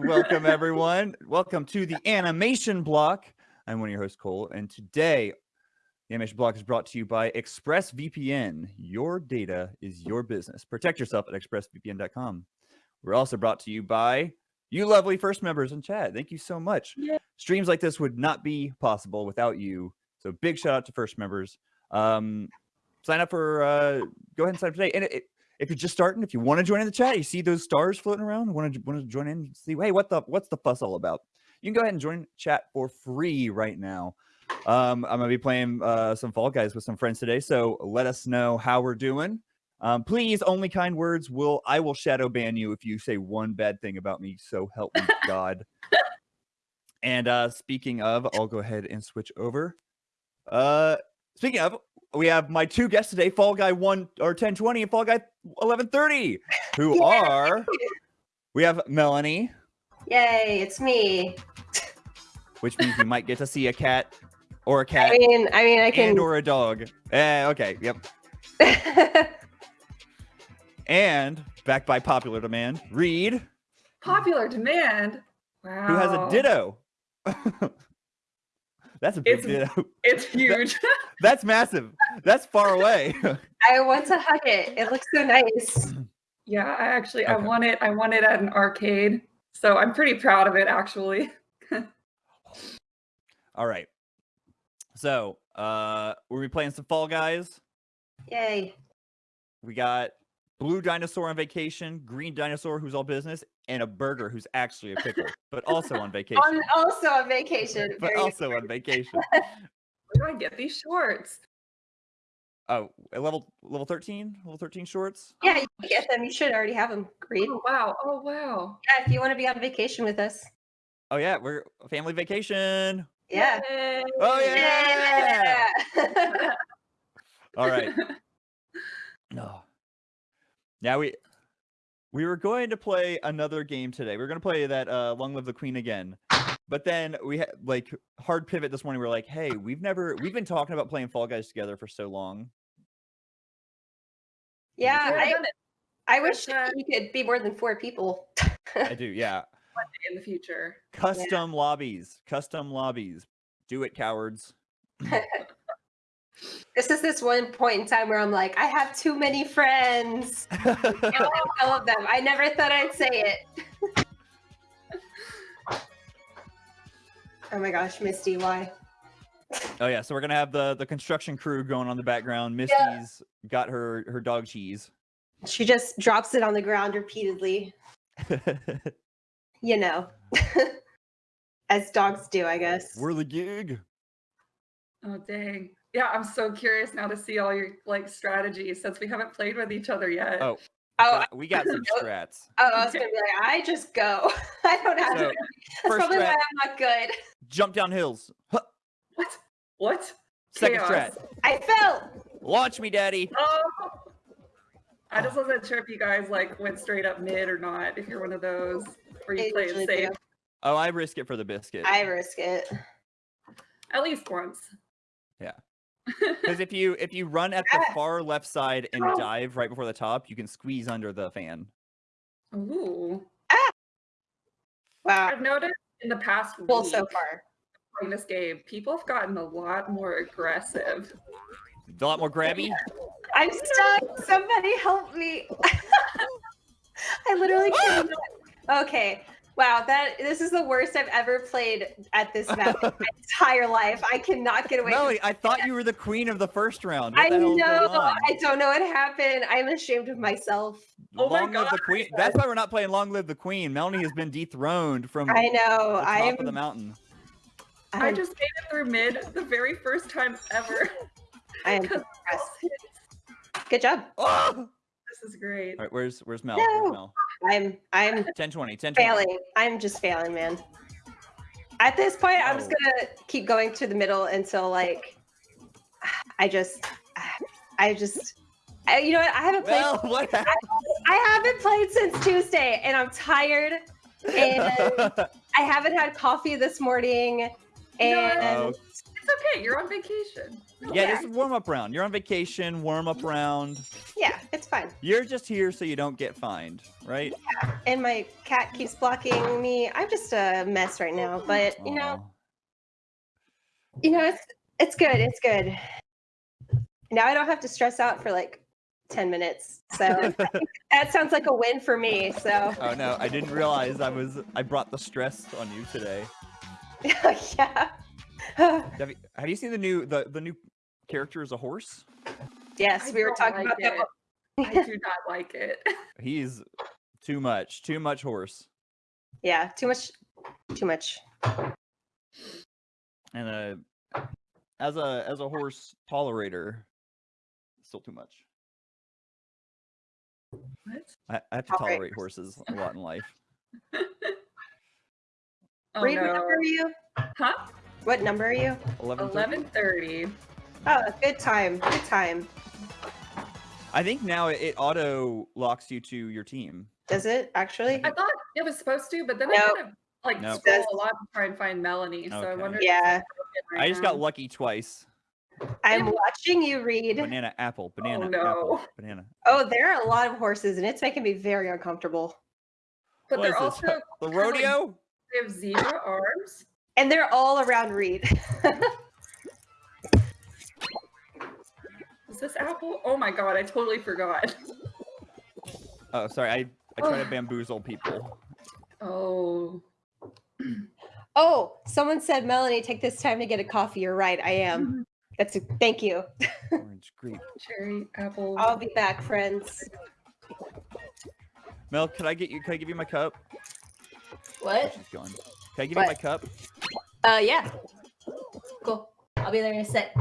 welcome everyone. Welcome to the animation block. I'm one of your hosts, Cole, and today the animation block is brought to you by ExpressVPN. Your data is your business. Protect yourself at expressvpn.com. We're also brought to you by you lovely first members in chat. Thank you so much. Yeah. Streams like this would not be possible without you. So big shout out to first members. Um, sign up for uh, go ahead and sign up today. And it, it, if you're just starting, if you want to join in the chat, you see those stars floating around, want to want to join in, see, hey, what the what's the fuss all about? You can go ahead and join chat for free right now. Um, I'm gonna be playing uh, some Fall Guys with some friends today, so let us know how we're doing. Um, please, only kind words. Will I will shadow ban you if you say one bad thing about me. So help me God. and uh, speaking of, I'll go ahead and switch over. Uh, speaking of, we have my two guests today, Fall Guy one or 1020 and Fall Guy 1130, who Yay! are we have Melanie, Yay, it's me. which means you might get to see a cat or a cat I mean, I mean, I can. and or a dog. Eh, okay, yep. And backed by popular demand, Reed, Popular demand. Wow. who has a ditto. That's a big It's- ditto. It's huge. That's massive. That's far away. I want to hug it. It looks so nice. yeah, I actually I want it. I want it at an arcade. So I'm pretty proud of it actually. All right. So, uh, we'll be playing some Fall Guys. Yay. We got Blue Dinosaur on vacation, Green Dinosaur who's all business, and a Burger who's actually a pickle, but also on vacation. On, also on vacation. but Very- also on vacation. Where do I get these shorts? Oh, a level level 13? Level 13 shorts? yeah, you can get them. You should already have them. Green. Oh wow. Oh wow. Yeah, if you want to be on vacation with us. Oh yeah, we're family vacation. Yeah. Yay. Oh, yeah. Yeah. All right. No. Now we we were going to play another game today. We were going to play that uh Long Live the Queen again. But then we had like hard pivot this morning. We are like, hey, we've never we've been talking about playing Fall Guys together for so long. yeah, Yeah, I've I, done it I wish uh, you could be more than four people. I do, yeah. in the future. Custom lobbies, custom lobbies. Do it, cowards. This is this one point in time where I'm like, I have too many friends. And I all of them. I never thought I'd say it. oh my gosh, Misty, why? oh yeah, so we're gonna have the the construction crew going on the background. Misty's got her her dog cheese. She just drops it on the ground repeatedly. You know, as dogs do, I guess. we're the gig. Oh dang. Yeah, I'm so curious now to see all your like strategies since we haven't played with each other yet. Oh, Oh, we got some strats. oh, I was gonna be like, I just go. I don't have So, to. That's first probably why. I'm not good. Jump down hills. Huh. What? What? Second Chaos. strat. I fell. Launch me, daddy. Oh. I just ah. wasn't sure if you guys like went straight up mid or not. If you're one of those where I you play it safe, do. Oh, I risk it for the biscuit. I risk it. at least once. Yeah. Because if you if you run at the Ah. far left side and Oh. dive right before the top, you can squeeze under the fan. Ooh. Wow. I've noticed in the past Well, week so far. playing this game, people have gotten a lot more aggressive. A lot more grabby. I'm stuck. Somebody help me. I literally can't. Okay. Wow, that this is the worst I've ever played at this map in my entire life. I cannot get away. from Melly, I thought you were the queen of the first round. What I the know. I don't know what happened. I'm ashamed of myself. Oh my Long live the queen. That's why we're not playing Long Live the Queen. Melanie has been dethroned from I the know. top I'm. of the mountain. I I'm, just made it through mid the very first time ever. I am Because impressed. Good job. Oh! this is great. All right, where's where's Mel? No. Where's Mel? I'm. I'm 1020, 1020. failing. I'm just failing, man. At this point, I'm just Oh. gonna keep going to the middle until like I just, I just, I, you know what? I haven't played. Well, what happened? I haven't played since Tuesday, and I'm tired. And I haven't had coffee this morning, and Oh, It's okay. You're on vacation. Yeah, this is warm up round. You're on vacation, warm up round. yeah, it's fine. You're just here so you don't get fined, right? Yeah, And my cat keeps blocking me. I'm just a mess right now, but you know, you know, it's it's good. It's good. Now I don't have to stress out for like 10 minutes. So that sounds like a win for me. So Oh no, I didn't realize I was I brought the stress on you today. yeah. Have you, have you seen the new the the new character as a horse? yes, I we were talking like about that. I do not like it. He's too much, too much horse. Yeah, too much too much. And uh as a as a horse tolerator, still too much. What? I, I have to Tolerate tolerate horses a lot in life. Oh Reed, what number are you? Huh? What number are you? 11, Eleven thirty. Oh, good time. Good time. I think now it, it auto locks you to your team. Does it actually? I thought it was supposed to, but then Nope. I kind of like Nope. scroll a lot to try and find Melanie. So I wonder. Yeah. I just got lucky twice. I'm watching you read. Banana, apple, oh, banana, oh, no. apple, banana. Oh, there are a lot of horses, and it's making me very uncomfortable. But What they're is this, also The kind of like- rodeo? they have zebra arms. And they're all around Reed. Is this apple? Oh my god! I totally forgot. Oh, sorry. I I try to bamboozle people. Oh. oh, someone said, Melanie, take this time to get a coffee. You're right. I am. That's a, thank you. Orange grape. Cherry, apple. I'll be back, friends. Mel, can I get you? Can I give you my cup? Oh, What? she's gone. Can I give What? you my cup? Uh, yeah. Cool. I'll be there in a sec.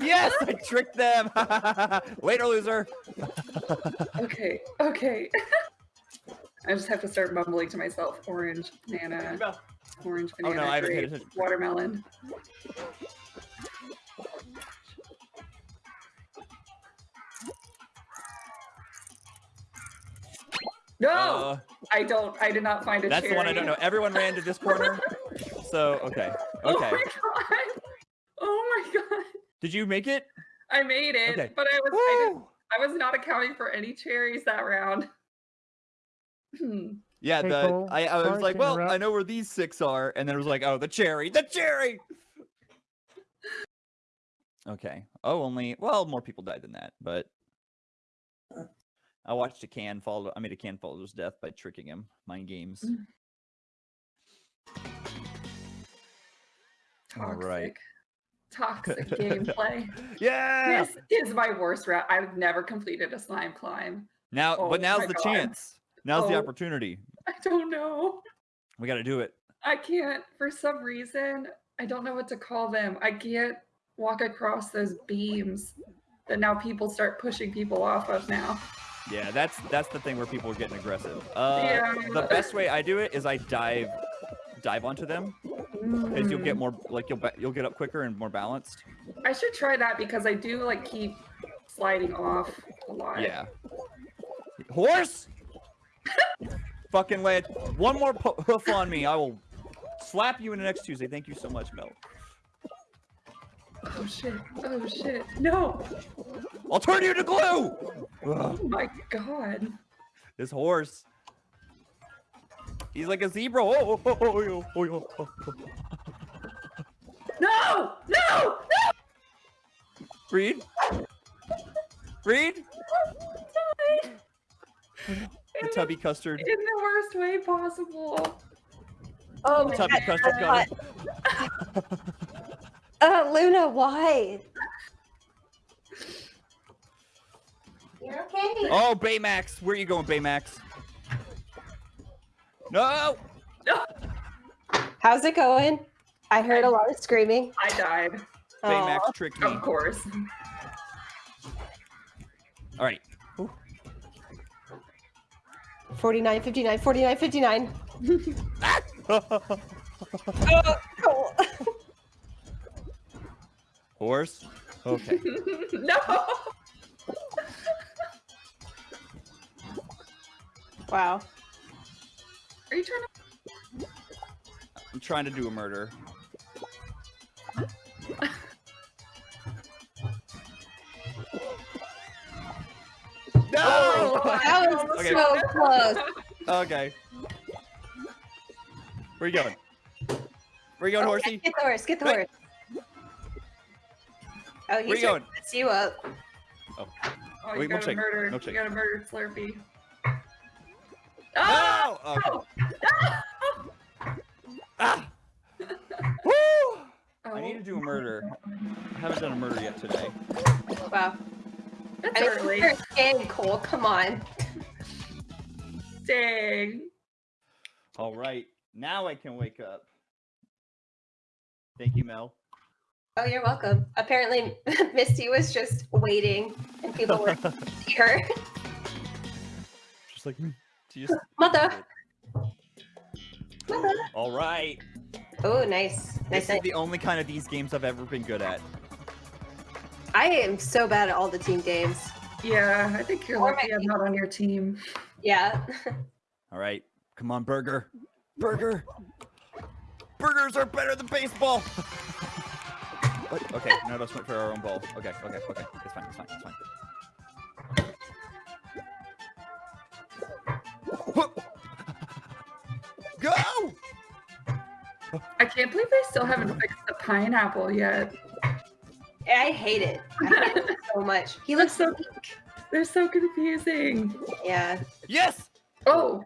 Yes, I tricked them. Waiter loser. Okay. Okay. I just have to start mumbling to myself. Orange, banana, orange, Oh, no, banana, I haven't paid grape, attention. watermelon. No, Uh, I don't. I did not find a that's the one I don't know. Everyone ran to this corner. So okay, okay. Oh okay. my god! Oh my god! Did you make it? I made it, Okay. but I was I! I was not accounting for any cherries that round. Hmm. Yeah, Hey, the Cole, I, I was sorry like, to well, I know where these six are, and then it was like, oh, the cherry, the cherry. Okay. Oh, only well, more people died than that, but I watched a can follow. I made a can follow his death by tricking him. Mind games. Mm. All Toxic. right. Toxic gameplay. Yeah. This is my worst route. I've never completed a slime climb. Now, Oh but now's the God. chance. Now's the Oh. opportunity. I don't know. We got to do it. I can't, for some reason, I don't know what to call them. I can't walk across those beams that now people start pushing people off of now. Yeah, that's that's the thing where people are getting aggressive. Uh, Yeah. the best way I do it is I dive dive onto them because you'll get Mm. more like you'll you'll get up quicker and more balanced. I should try that because I do like keep sliding off a lot. Yeah. Horse. Fucking lay it. One more hoof on me, I will slap you in the next Tuesday. Thank you so much, Mel. Oh shit. Oh shit. No. I'll turn you to glue. Ugh, Oh my god. this horse. He's like a zebra. Oh, oh, oh, oh, oh, oh, oh, oh. No! No! Reed. Reed. In The tubby custard. in the worst way possible. Oh my Tubby god. custard got him. Uh, Luna, why? You're okay. Oh, Baymax. Where are you going, Baymax? No. No, How's it going? I heard a lot of screaming. I died. Baymax Aw. tricked me. Of course. All right. 49, 59, 49, 59. Oh, cool. Horse. Okay. no. wow. Are you trying to? I'm trying to do a murder. no! that was Okay. so close. Okay. Where you going? Where are you going, horsey? Get the horse. Get the Hey. horse. Oh, Where he's you going? trying to mess you up. Oh, oh Wait, you gotta milkshake, murder. milkshake. You got a murder Slurpee. Oh! Okay. Ah! Woo! I need to do a murder. I haven't done a murder yet today. Wow. That's I mean, early. you're a game, Cole. Come on. Dang. All right. Now I can wake up. Thank you, Mel. Oh, you're welcome. Apparently, Misty was just waiting, and people were see her. Just like me. She Mother. Mother. All right. Oh, nice. This Nice. is nice. the only kind of these games I've ever been good at. I am so bad at all the team games. Yeah, I think you're Or lucky I'm not on your team. Yeah. All right. Come on, Burger. Burger. Burgers are better than baseball. Okay, none of us went for our own ball. Okay, okay, okay. It's fine, it's fine, it's fine. I can't believe they still haven't fixed the pineapple yet. I hate it. I hate it so much. He looks so pink. They're so confusing. Yeah. Yes! Oh,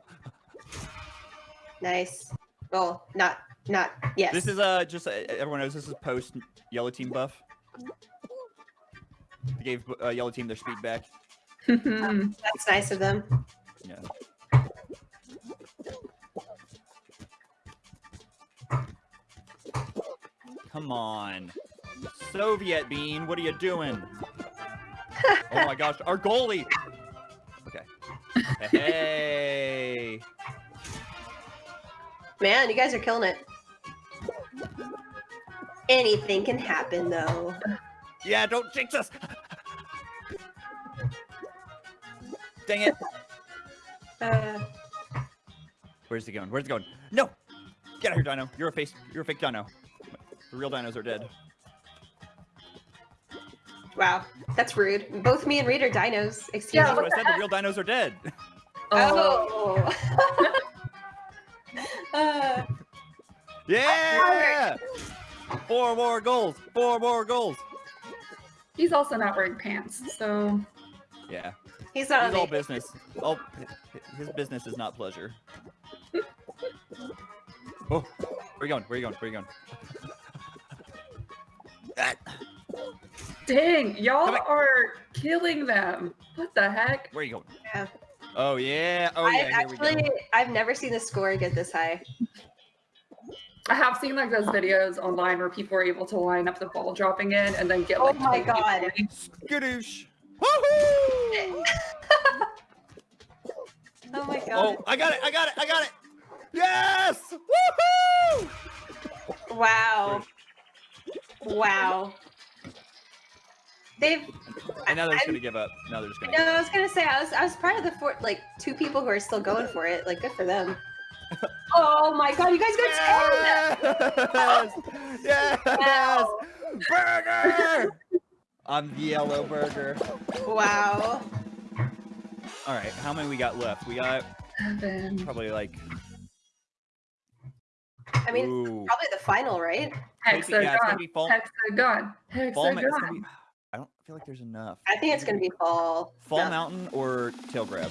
Nice. Well, not not yes. This is uh just uh, everyone knows this is post yellow team buff. They gave uh, yellow team their speed back. that's nice of them. Yeah. Come on. Soviet Bean, what are you doing? oh my gosh, our goalie! Okay. Hey! Man, you guys are killing it. Anything can happen though. Yeah, don't jinx us! Dang it! Uh, Where's he going? Where's he going? No! Get out of here, Dino. You're a face. You're a fake Dino. The real dinos are dead. wow, that's rude. Both me and Reed are dinos. Excuse Yeah, That's me. what I said. The real dinos are dead. oh. Oh. uh, Yeah! Four more goals. Four more goals. He's also not wearing pants, so Yeah. he's not He's all vacation. business. All his business is not pleasure. Oh, where you going? Where you going? Where you going? Dang, y'all are killing them. What the heck? Where are you going? Yeah. Oh yeah. Oh I've yeah. Here we actually, go. I've never seen the score get this high. I have seen like those videos online where people are able to line up the ball dropping in and then get Oh my God. points. Skadoosh. Woohoo! Oh my god. Oh, I got it! I got it! I got it! Yes! Woohoo! Wow. Wow. They've. And now they're just I'm- gonna give up. No, they're just gonna. No, I was gonna say I was I was part of the four like two people who are still going for it. Like good for them. oh my god, you guys got ten! Yes! Yes! Burger! I'm the yellow burger. Wow. All right, how many we got left? We got Seven. probably like. I mean, ooh, probably the final, right? maybe- yeah, it's gonna Hexagon. fall. Hexagon. Fall Mountain. It's gonna Hexagon. be, I don't feel like there's enough. I think it's gonna be fall. Fall no. Mountain or Tail Grab.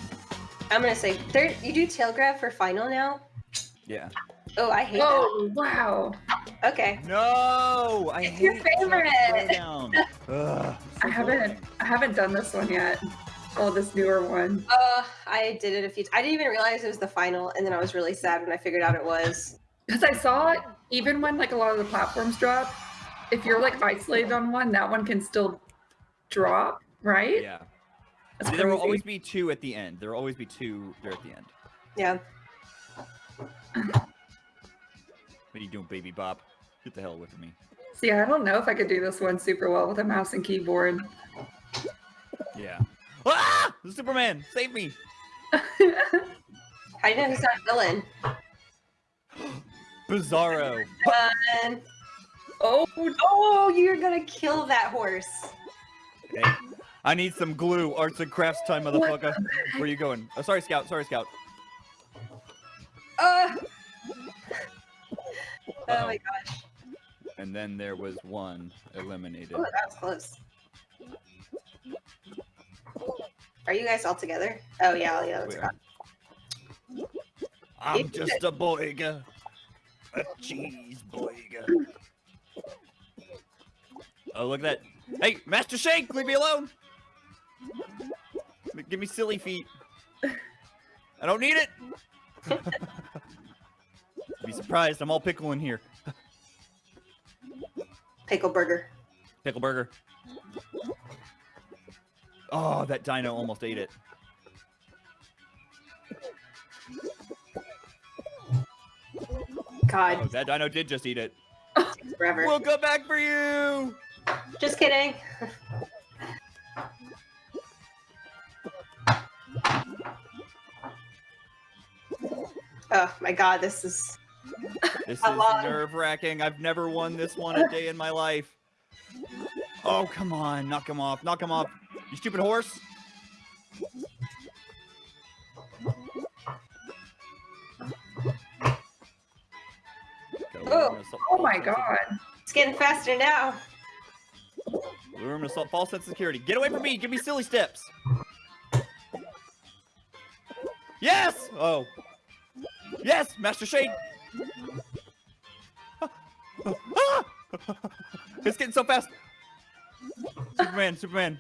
I'm gonna say third. You do tail grab for final now. Yeah. Oh, I hate Oh wow. Okay. No, I It's hate your favorite. Ugh, so I haven't boring. I haven't done this one yet. Oh, this newer one. Uh, I did it a few. T- I didn't even realize it was the final, and then I was really sad when I figured out it was. Because I saw even when like a lot of the platforms drop, if you're like isolated on one, that one can still drop, right? Yeah. That's There will always be two at the end. There will always be two there at the end. Yeah. What are you doing, baby Bop? Get the hell away from me. See, I don't know if I could do this one super well with a mouse and keyboard. Yeah. Ah! Superman! Save me! How do you know he's not a villain? Bizarro. Oh, oh, you're gonna kill that horse. Okay. I need some glue. Arts and crafts time, motherfucker. Where you going? Oh, sorry, Scout. Sorry, Scout. Uh, oh Uh-oh. my gosh. And then there was one eliminated. Oh, that was close. Are you guys all together? Oh yeah, yeah. Let's go. I'm just a boyga. A cheese boyga. Oh, look at that. Hey, Master Shake, leave me alone. Give me silly feet. I don't need it. Be surprised. I'm all pickle in here. Pickle burger. Pickle burger. Oh, that dino almost ate it. God, Oh, that dino did just eat it. forever. We'll come back for you. Just kidding. oh my god, this is This is nerve wracking. I've never won this one a day in my life. Oh, come on. Knock him off. Knock him off. You stupid horse. Oh. Lurum assault- my false sense of- god. it's getting faster now. Lurum assault, false sense of security. Get away from me. Give me silly steps. Yes. Oh. Yes, Master Shade. Ah! It's getting so fast. Superman, Superman.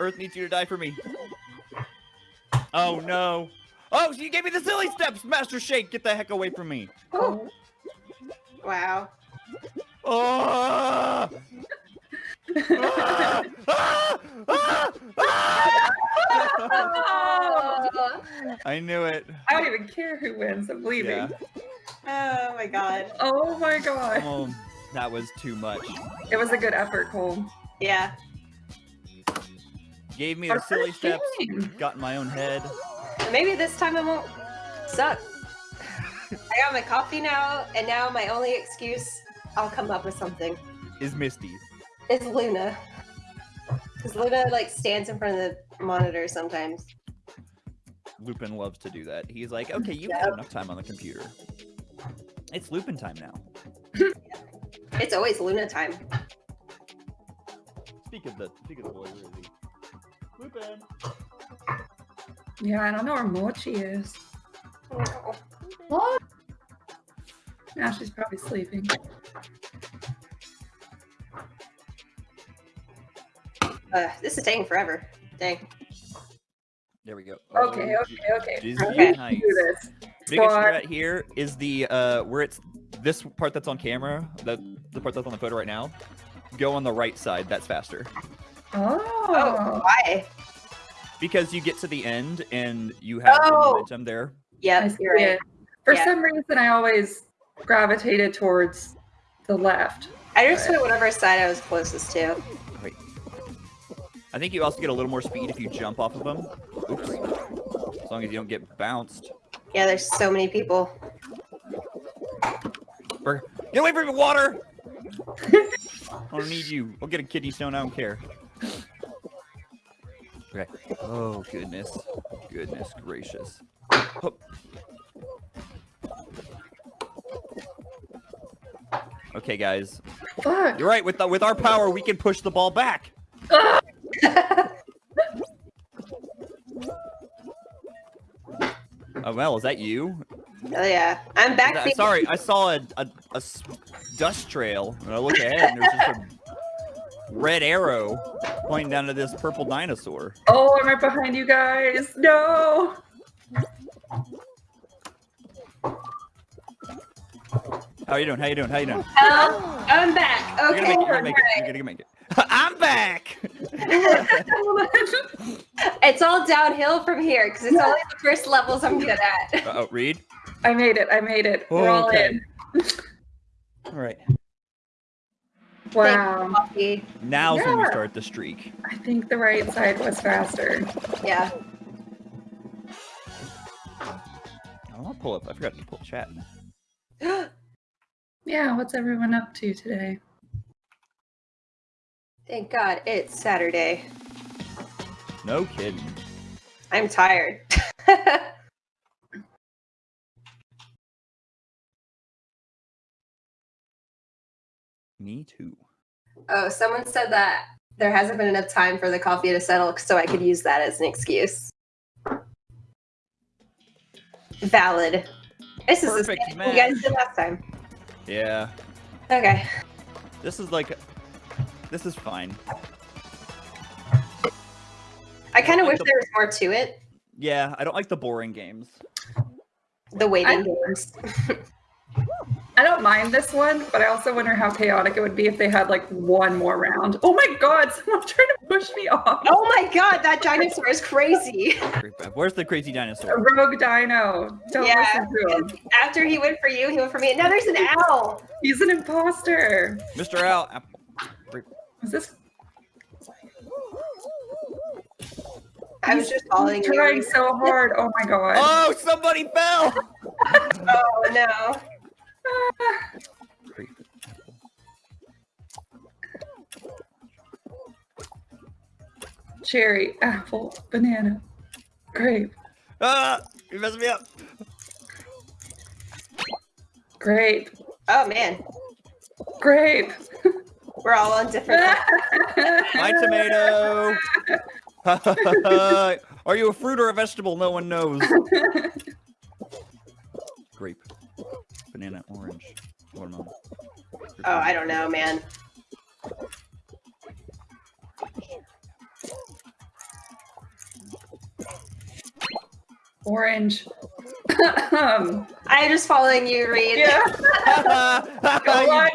Earth needs you to die for me. Oh no. Oh, you gave me the silly steps, Master Shake. Get the heck away from me. Oh, wow. Oh! Ah! Ah! Ah! Ah! Oh, I knew it. I don't even care who wins. I'm leaving. Yeah. oh my god. Oh my god. Oh, that was too much. It was a good effort, Cole. Yeah. Gave me Our the silly steps. game. Got in my own head. Maybe this time it won't suck. I got my coffee now, and now my only excuse, I'll come up with something, Is Misty. is Luna. Because Luna, like, stands in front of the monitor sometimes. Lupin loves to do that. He's like, okay, you've had enough time on the computer. It's Lupin time now. It's always Luna time. Speak of the speak of the boy, he? Lupin. Yeah, I don't know where Mochi is. What? Now she's probably sleeping. Uh, this is taking forever. Dang. There we go. Okay, Oh, okay, okay. Dizzy Okay. Heights. Do this. Biggest Squad. regret here is the uh where it's this part that's on camera, that the part that's on the photo right now. Go on the right side. That's faster Oh, Oh. why? Because you get to the end and you have the Oh. momentum there. I see you're right. it. For Yeah. some reason, I always gravitated towards the left. I just went whatever side I was closest to. Wait. I think you also get a little more speed if you jump off of them. Oops. As long as you don't get bounced. Yeah, there's so many people. Burger. Get away from the water! I don't need you. I'll get a kidney stone. I don't care. Okay. Oh, goodness. Goodness gracious. Okay, guys. Fuck. You're right. With the, with our power, we can push the ball back. Oh, well, is that you? Oh yeah, I'm back. Sorry, I saw a a dust trail, and I look ahead, and there's just a red arrow pointing down to this purple dinosaur. Oh, I'm right behind you guys. No. How you doing? How you doing? How you doing? Oh, I'm back. Okay. You're gonna make it. You're gonna make it. I'm back. It's all downhill from here because it's only the first levels I'm good at. Uh oh, Reed. I made it. I made it. We're all Okay. in. All right. Wow. Coffee. Now's when we start the streak. I think the right side was faster. Yeah. I want to pull up. I forgot to pull chat. Yeah, what's everyone up to today? Thank God it's Saturday. No kidding. I'm tired. Me too. oh, someone said that there hasn't been enough time for the coffee to settle, so I could use that as an excuse. Valid. This is Perfect the same you guys did last time. Yeah. Okay. This is like. This is fine. I kind of like wish the- there was more to it. Yeah, I don't like the boring games. The waiting I- games. I don't mind this one, but I also wonder how chaotic it would be if they had like one more round. Oh my god, someone's trying to push me off. Oh my god, that dinosaur is crazy. Where's the crazy A dinosaur? rogue dino. Don't Yeah. listen to him. After he went for you, he went for me. And now there's an owl. He's an imposter. Mr. Owl. Is this I was just following He's trying you. so hard? Oh my god. Oh, somebody fell! Oh no. Cherry, apple, banana, grape, Ah, you messed me up. grape, Oh man. grape. We're all on different. My tomato. Are you a fruit or a vegetable? No one knows. Grape, banana, orange, watermelon. Oh, I don't know, man. Orange. um, I'm just following you, Reed. yeah. Hold Hold on.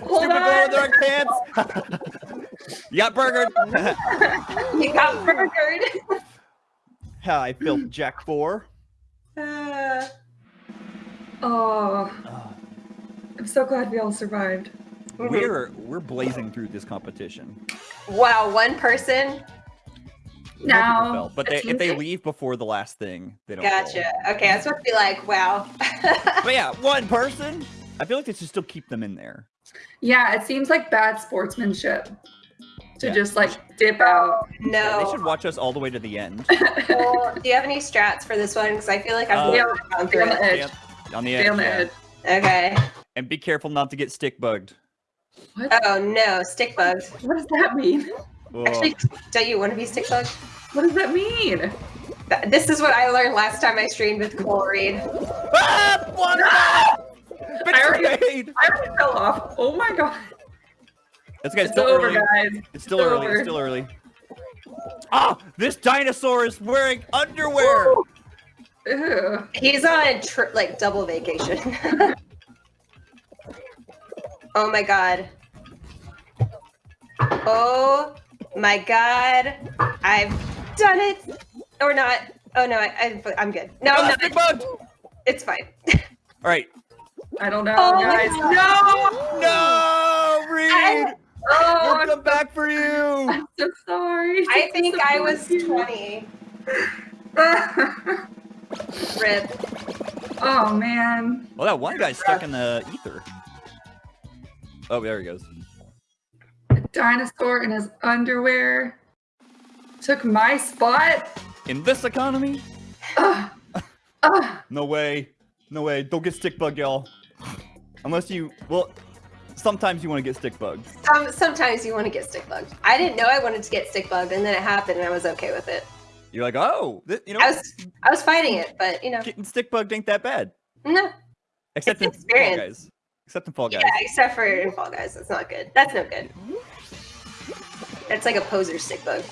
Hold Stupid glow in dark pants. you got burgered. You got burgered. I built Jack Four. Uh, Oh, I'm so glad we all survived. We're we're blazing through this competition. wow, one person. No, fell, but they, if they leave before the last thing, they don't. fall. Gotcha. Okay, I was supposed to be like, wow. But yeah, one person. I feel like they should still keep them in there. Yeah, it seems like bad sportsmanship to Yeah. just like dip out. Yeah, they should watch us all the way to the end. Well, do you have any strats for this one? Because I feel like I'm Uh, never through on the it. Edge. on the Stay edge. on the yeah. edge. Okay. And be careful not to get stick bugged. What? Oh no, stick bugs. what does that mean? Whoa. Actually, don't you want to be stick bugged? What does that mean? Th- This is what I learned last time I streamed with Cole Reed. ah, watermelon! I already- I already fell off. Oh my god. It's, okay, it's It's still over, early. guys. It's still It's early. over. It's still early. Ah, this dinosaur is wearing underwear. Woo! Ew. He's on a tri- like double vacation. oh my god. Oh my god. I've done it. Or not. Oh no, I, I, I'm good. No, Ah, I'm not. stick! It's fine. All right. I don't know, Oh guys. No! No, Reed! Oh, We'll I'm come back for you. I'm so sorry. I think I was 20. Rip. oh man. Well, that one guy's stuck in the ether. Oh, there he goes. A dinosaur in his underwear took my spot. In this economy? Ugh. Ugh. No way. No way. Don't get stick bug, y'all. Unless you, well, sometimes you want to get stick bugged. Um, sometimes you want to get stick bugged. I didn't know I wanted to get stick bugged, and then it happened, and I was okay with it. You're like, oh, th- you know, I was I was fighting it, but you know, getting stick bugged ain't that bad. no. Except in Fall. Guys. Except in Fall Guys. Yeah, except for in Fall Guys, that's not good. That's no good. It's like a poser stick bug.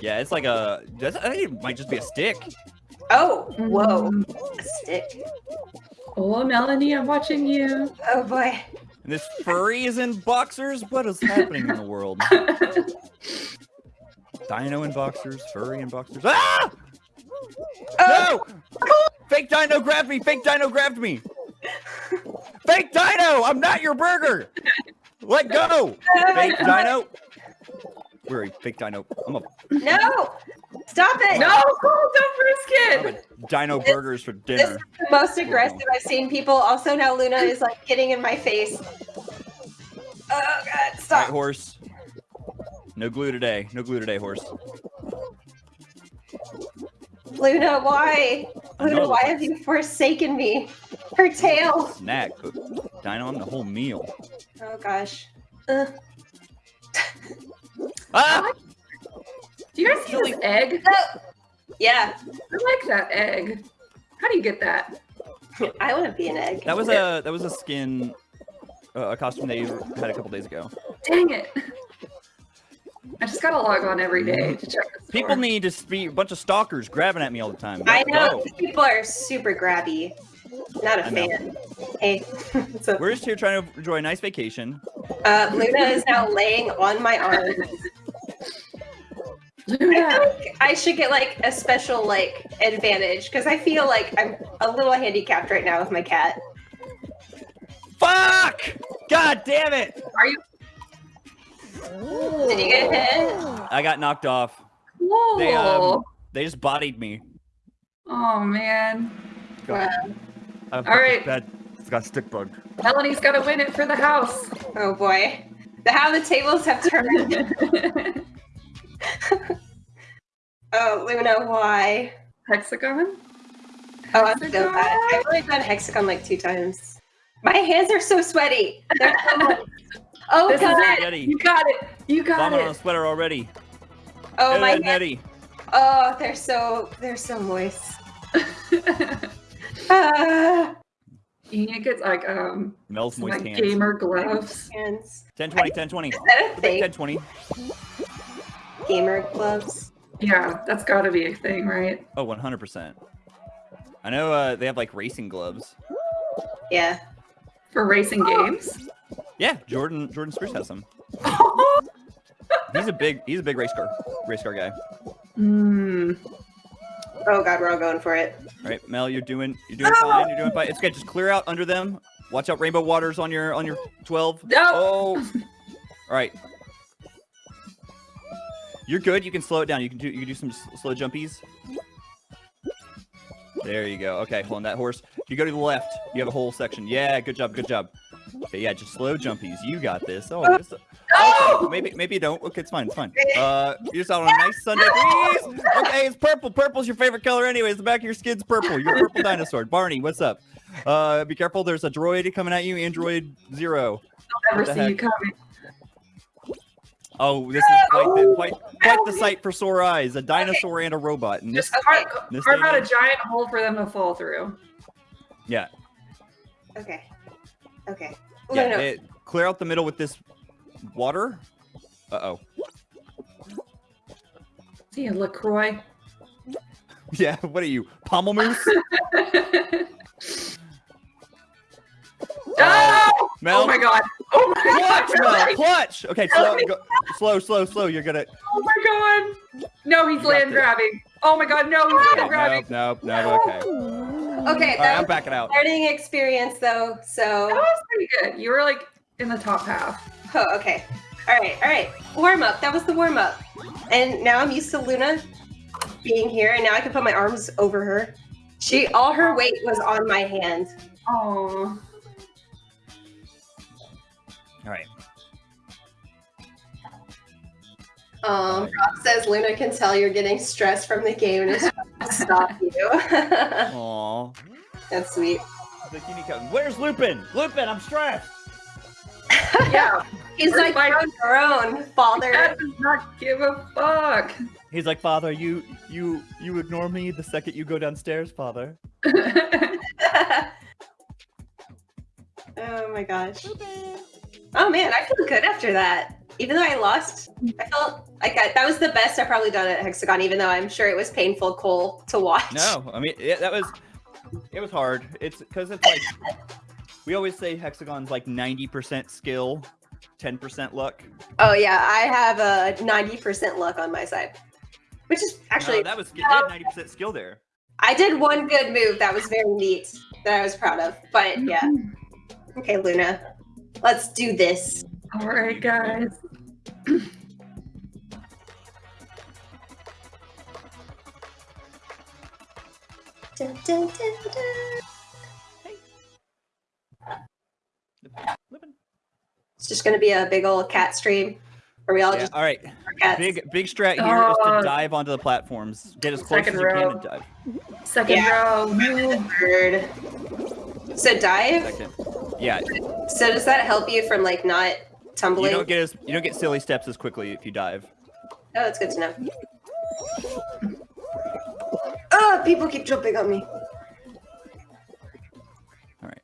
Yeah, it's like a, that's- I think it might just be a stick. Oh, whoa, a stick. Oh, Melanie, I'm watching you. Oh boy. And this furry is in boxers? What is happening in the world? Dino in boxers, furry in boxers. Ah! Oh, No! Fake dino grabbed me! Fake dino grabbed me! Fake dino! I'm not your burger! Let go! Fake dino! Where are you? Fake dino. I'm a, no! Stop it! no, don't risk I'm it. a dino burgers for dinner. This is the most aggressive I've seen people. Also, now Luna is like hitting in my face. Oh god, Alright, stop. horse. No glue today. No glue today, horse. Luna, why? Luna, why have you forsaken me? Her tail. Snack, but dino on the whole meal. Oh gosh. Ugh. Ah! Do you guys see this egg? Yeah, I like that egg. How do you get that? I want to be an egg. That was a that was a skin, uh, a costume they had a couple days ago. Dang it. I just gotta log on every day to check the People need to be a bunch of stalkers grabbing at me all the time. I know go. these people are super grabby. Not a I know. fan. Hey, what's? We're just here trying to enjoy a nice vacation. Uh, Luna is now laying on my arm. I feel like I should get like a special like advantage because I feel like I'm a little handicapped right now with my cat. Fuck! God damn it! are you Did you get hit? I got knocked off. cool? They um they just bodied me. oh man. Wow. All right. That it's got stick bug. Melanie's gotta win it for the house. Oh boy. The how the tables have turned. oh, Luna, why? Hexagon? Oh, I'm so bad. I've only done hexagon like two times. My hands are so sweaty. They're so much- oh This is it. You got it. You got Vomit on a it. sweater already. Oh my Hey, hands. Oh, they're so they're so moist. You need to get like um Mel's some, moist like hands. gamer gloves. hands. 1020, 1020. Is that a thing? 1020. Gamer gloves. Yeah, that's gotta be a thing, right? Oh, 100%. I know uh, they have like racing gloves. Yeah. For racing games. Yeah, Jordan Jordan Spruce has some. He's a big he's a big race car race car guy. Hmm. Oh god, we're all going for it. All right, Mel, you're doing you're doing fine. You're doing fine. It's good. Just clear out under them. Watch out, rainbow waters on your on your 12. No. Oh. All right. You're good. You can slow it down. You can do you can do some slow jumpies. There you go. Okay, hold on that horse. If you go to the left. You have a whole section. Yeah, good job. Good job. Okay, yeah, just slow jumpies. You got this. Oh, this, okay, maybe maybe you don't. Okay, it's fine. It's fine. Uh, you're just out on a nice Sunday breeze. Okay, it's purple. Purple's your favorite color, anyways. The back of your skin's purple. You're a purple dinosaur. Barney, what's up? Uh, be careful. There's a droid coming at you. Android zero. I'll never see heck? you coming. Oh, this is quite the, quite, quite the sight for sore eyes. A dinosaur and a robot. And this, Just carve, this carve out a giant hole for them to fall through. yeah, Okay. Okay. yeah. no, no. it- clear out the middle with this water. Uh oh. See you, LaCroix. Yeah. What are you, pommelmoose? Oh! Uh, oh! Mel. oh my god! Oh my Clutch, Mel. god! Clutch. Okay, slow, go, slow, slow, slow. You're gonna. Oh my god! No, he's You land this. grabbing. Oh my god, no, he's No, land grabbing. no, no, no. Okay. Okay, right, I'm backing out. learning experience though, so. That so was pretty good. You were like in the top half. oh, okay. Alright, alright. Warm up. That was the warm up. And now I'm used to Luna being here, and now I can put my arms over her. She all her weight was on my hand. Oh, All right. Um, Rob says Luna can tell you're getting stressed from the game and is trying to stop you. Aw. That's sweet. Like you Where's Lupin? Lupin, I'm stressed. yeah. He's Where's like my- you're on your own, father. Dad does not give a fuck. He's like, Father, you you you ignore me the second you go downstairs, Father. oh my gosh. Oh man, I feel good after that. Even though I lost, I felt like I, that was the best I've probably done at Hexagon, even though I'm sure it was painful, Cole, to watch. No, I mean it, that was it was hard. It's because it's like we always say hexagon's like 90% skill, 10% luck. Oh yeah, I have a 90% luck on my side. Which is actually, no, that was you had 90% skill there. I did one good move that was very neat that I was proud of. But yeah. Okay, Luna. Let's do this. All right, guys. Dun, dun, dun, dun. It's just gonna be a big old cat stream Are we all Yeah, just all right. Cats. Big big strat here is Uh, to dive onto the platforms. Get as close as second you can row. and dive. Second Yeah. row. move. Third. So dive. Second. Yeah, So does that help you from like not tumbling? you tumbling? don't get as you don't get silly steps as quickly if you dive. Oh, that's good to know. Oh, people keep jumping on me. All right.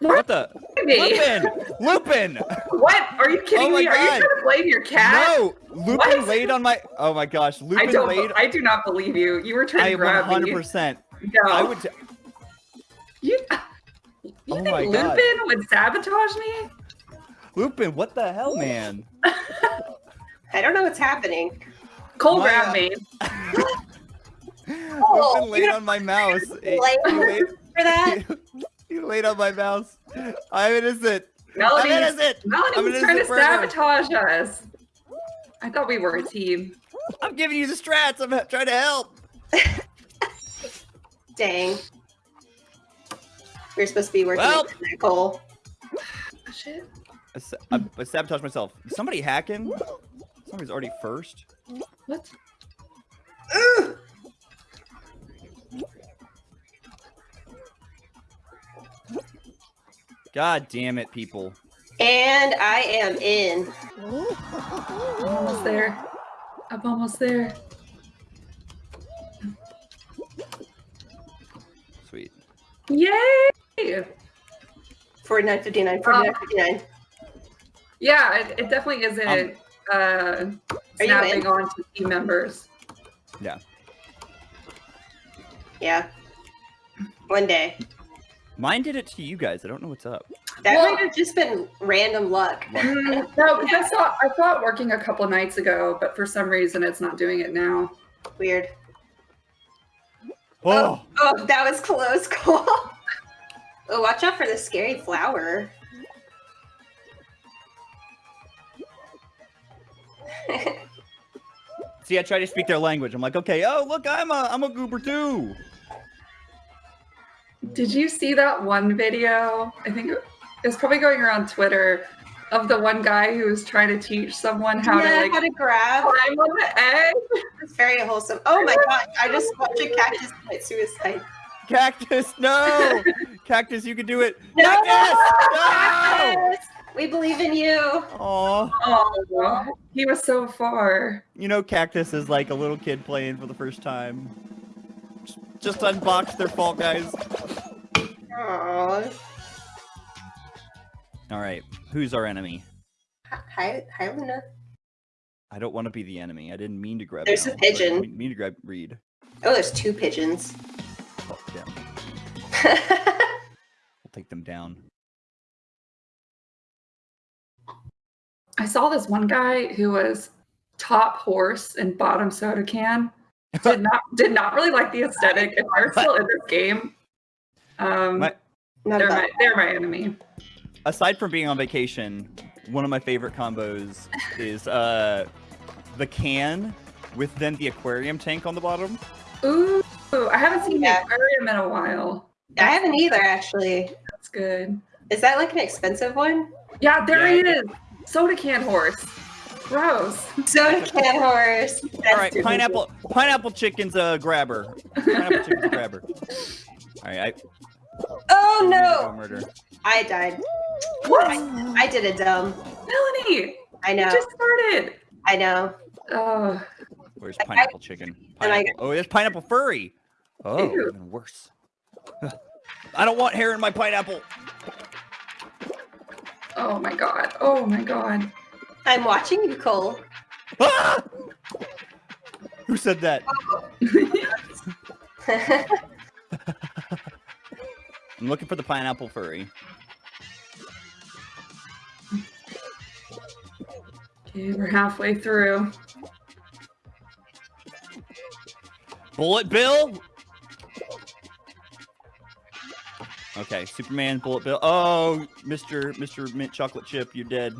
What? What the? Lupin! Lupin! What? Are you kidding Oh my me? Are you trying to blame your cat? No! Lupin What? laid on my. Oh my gosh! I Lupin don't. laid. I do not believe you. You were trying I to grab 100. me. percent No. I would. T- You, you Oh think my God. Lupin would sabotage me? Lupin, what the hell, man? I don't know what's happening. Cole My, grabbed uh, me. Oh, Lupin laid you're on my mouse. He, laid, For that, he laid on my mouse. I'm innocent. I'm Melody, innocent. Melody I'm was an trying to innocent person. sabotage us. I thought we were a team. I'm giving you the strats. I'm trying to help. dang. We're supposed to be working Well- with that Cole. Oh, shit. I, sa- I, I sabotaged myself. Is somebody hacking? Somebody's already first. What? Ugh. God damn it, people. And I am in. I'm almost there. I'm almost there. Sweet. Yay! 49.59, 49.59. Yeah, it, it definitely isn't Um, uh, Are you snapping on to team members. Yeah. Yeah. One day. Mine did it to you guys. I don't know what's up. That Well- might have just been random luck. Mm, no, I saw I saw it working a couple nights ago, but for some reason it's not doing it now. Weird. Oh, Oh, that was close call. Oh, watch out for the scary flower. see, I try to speak their language. I'm like, okay, oh look, I'm a, I'm a goober too. Did you see that one video? I think it was probably going around Twitter of the one guy who was trying to teach someone how yeah, to like how to grab. climb on the egg. It's very wholesome. Oh my god, I just watched a cactus commit suicide. Cactus, no, cactus, you can do it. No! Cactus, no. Cactus! We believe in you. Aw, Oh, he was so far. you know, cactus is like a little kid playing for the first time. Just- unbox their Fall Guys. Aww. All right, who's our enemy? Hi, hi, Luna. I don't want to be the enemy. I didn't mean to grab. There's a Alan, but I pigeon. didn't mean to grab Reed. Oh, there's two pigeons. Fuck them. We'll take them down. I saw this one guy who was top horse and bottom soda can. Did not did not really like the aesthetic. If they're still in this game, um, My- they're my they're my enemy. Aside from being on vacation, one of my favorite combos is uh, the can with then the aquarium tank on the bottom. Ooh, I haven't seen Yeah. the aquarium in a while. I haven't either, actually. That's good. Is that like an expensive one? Yeah, there Yeah. he is. Soda can horse. Gross. Soda can horse. That's All right, too pineapple pineapple chicken's a grabber. Pineapple chicken's a grabber. All right, I. Oh I'm gonna go no! murder. I died. What? I did a dumb. Melanie, I you know. just started. I know. Oh, Where's pineapple chicken? I- Pineapple. Oh, there's pineapple furry. Oh, Ew. even worse. I don't want hair in my pineapple. oh my god. Oh my god. I'm watching you, Cole. Ah! Who said that? I'm looking for the pineapple furry. Okay, we're halfway through. Bullet Bill? Okay, Superman, Bullet Bill. Oh, Mr. Mr. Mint Chocolate Chip, you're dead.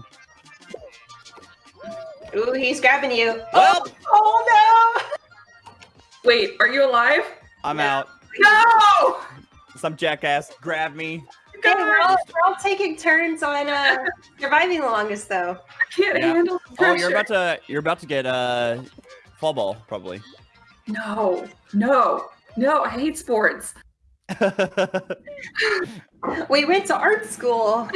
Ooh, he's grabbing you. Well, Oh no! Wait, are you alive? I'm out. No! Some jackass grabbed me. Hey, we're, all, we're all taking turns on uh, surviving the longest, though. I can't Yeah. handle Oh, you're about to you're about to get uh fall ball probably. No, no, no. I hate sports. We went to art school.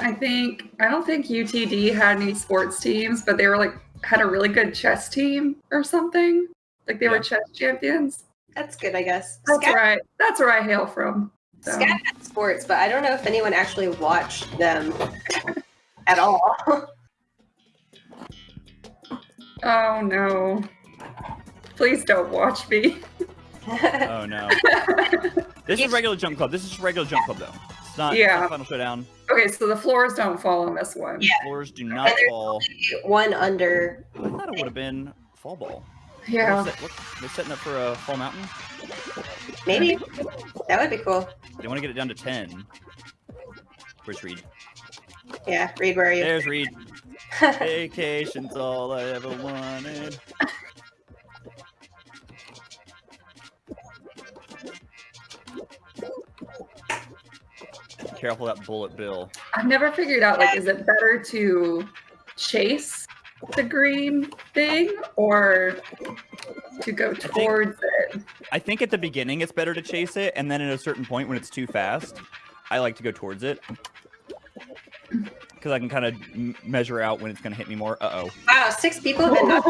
I think I don't think UTD had any sports teams, but they were like had a really good chess team or something. Like they Yeah. were chess champions. That's good, I guess. That's SCAD, right. That's where I hail from. So. SCAD had sports, but I don't know if anyone actually watched them at all. Oh no! Please don't watch me. oh no. This is regular jump club. This is regular jump club though. It's not, Yeah. not final showdown. Okay, so the floors don't fall on this one. Yeah. Floors do not fall. One under. I thought it would have been fall ball. Yeah. What's that- what- they're setting up for a fall mountain. Maybe. That would be cool. They want to get it down to ten. Where's Reed? Yeah, Reed, where are you? There's Reed. Vacation's all I ever wanted. Careful that bullet bill. I've never figured out like, is it better to chase the green thing or to go towards it? I think at the beginning it's better to chase it, and then at a certain point when it's too fast, I like to go towards it. Because I can kind of measure out when it's going to hit me more. Uh oh. Wow, six people have been knocked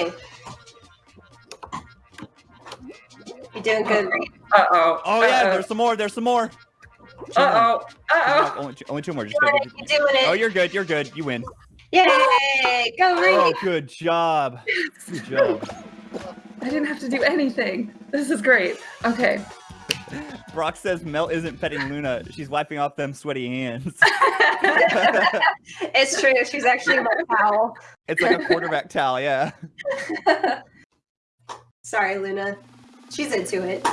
out You're doing good, Reed. Uh oh. Oh, yeah, there's some more. There's some more. Two. Uh oh. Uh oh. Only, two, only two more. Just go. You're doing it. Oh, you're good. You're good. You win. Yay! Go, Oh, good job. Good job. I didn't have to do anything. This is great. Okay. Brock says Mel isn't petting Luna. She's wiping off them sweaty hands. it's true. She's actually my pal. It's like a quarterback towel, yeah. Sorry, Luna. She's into it.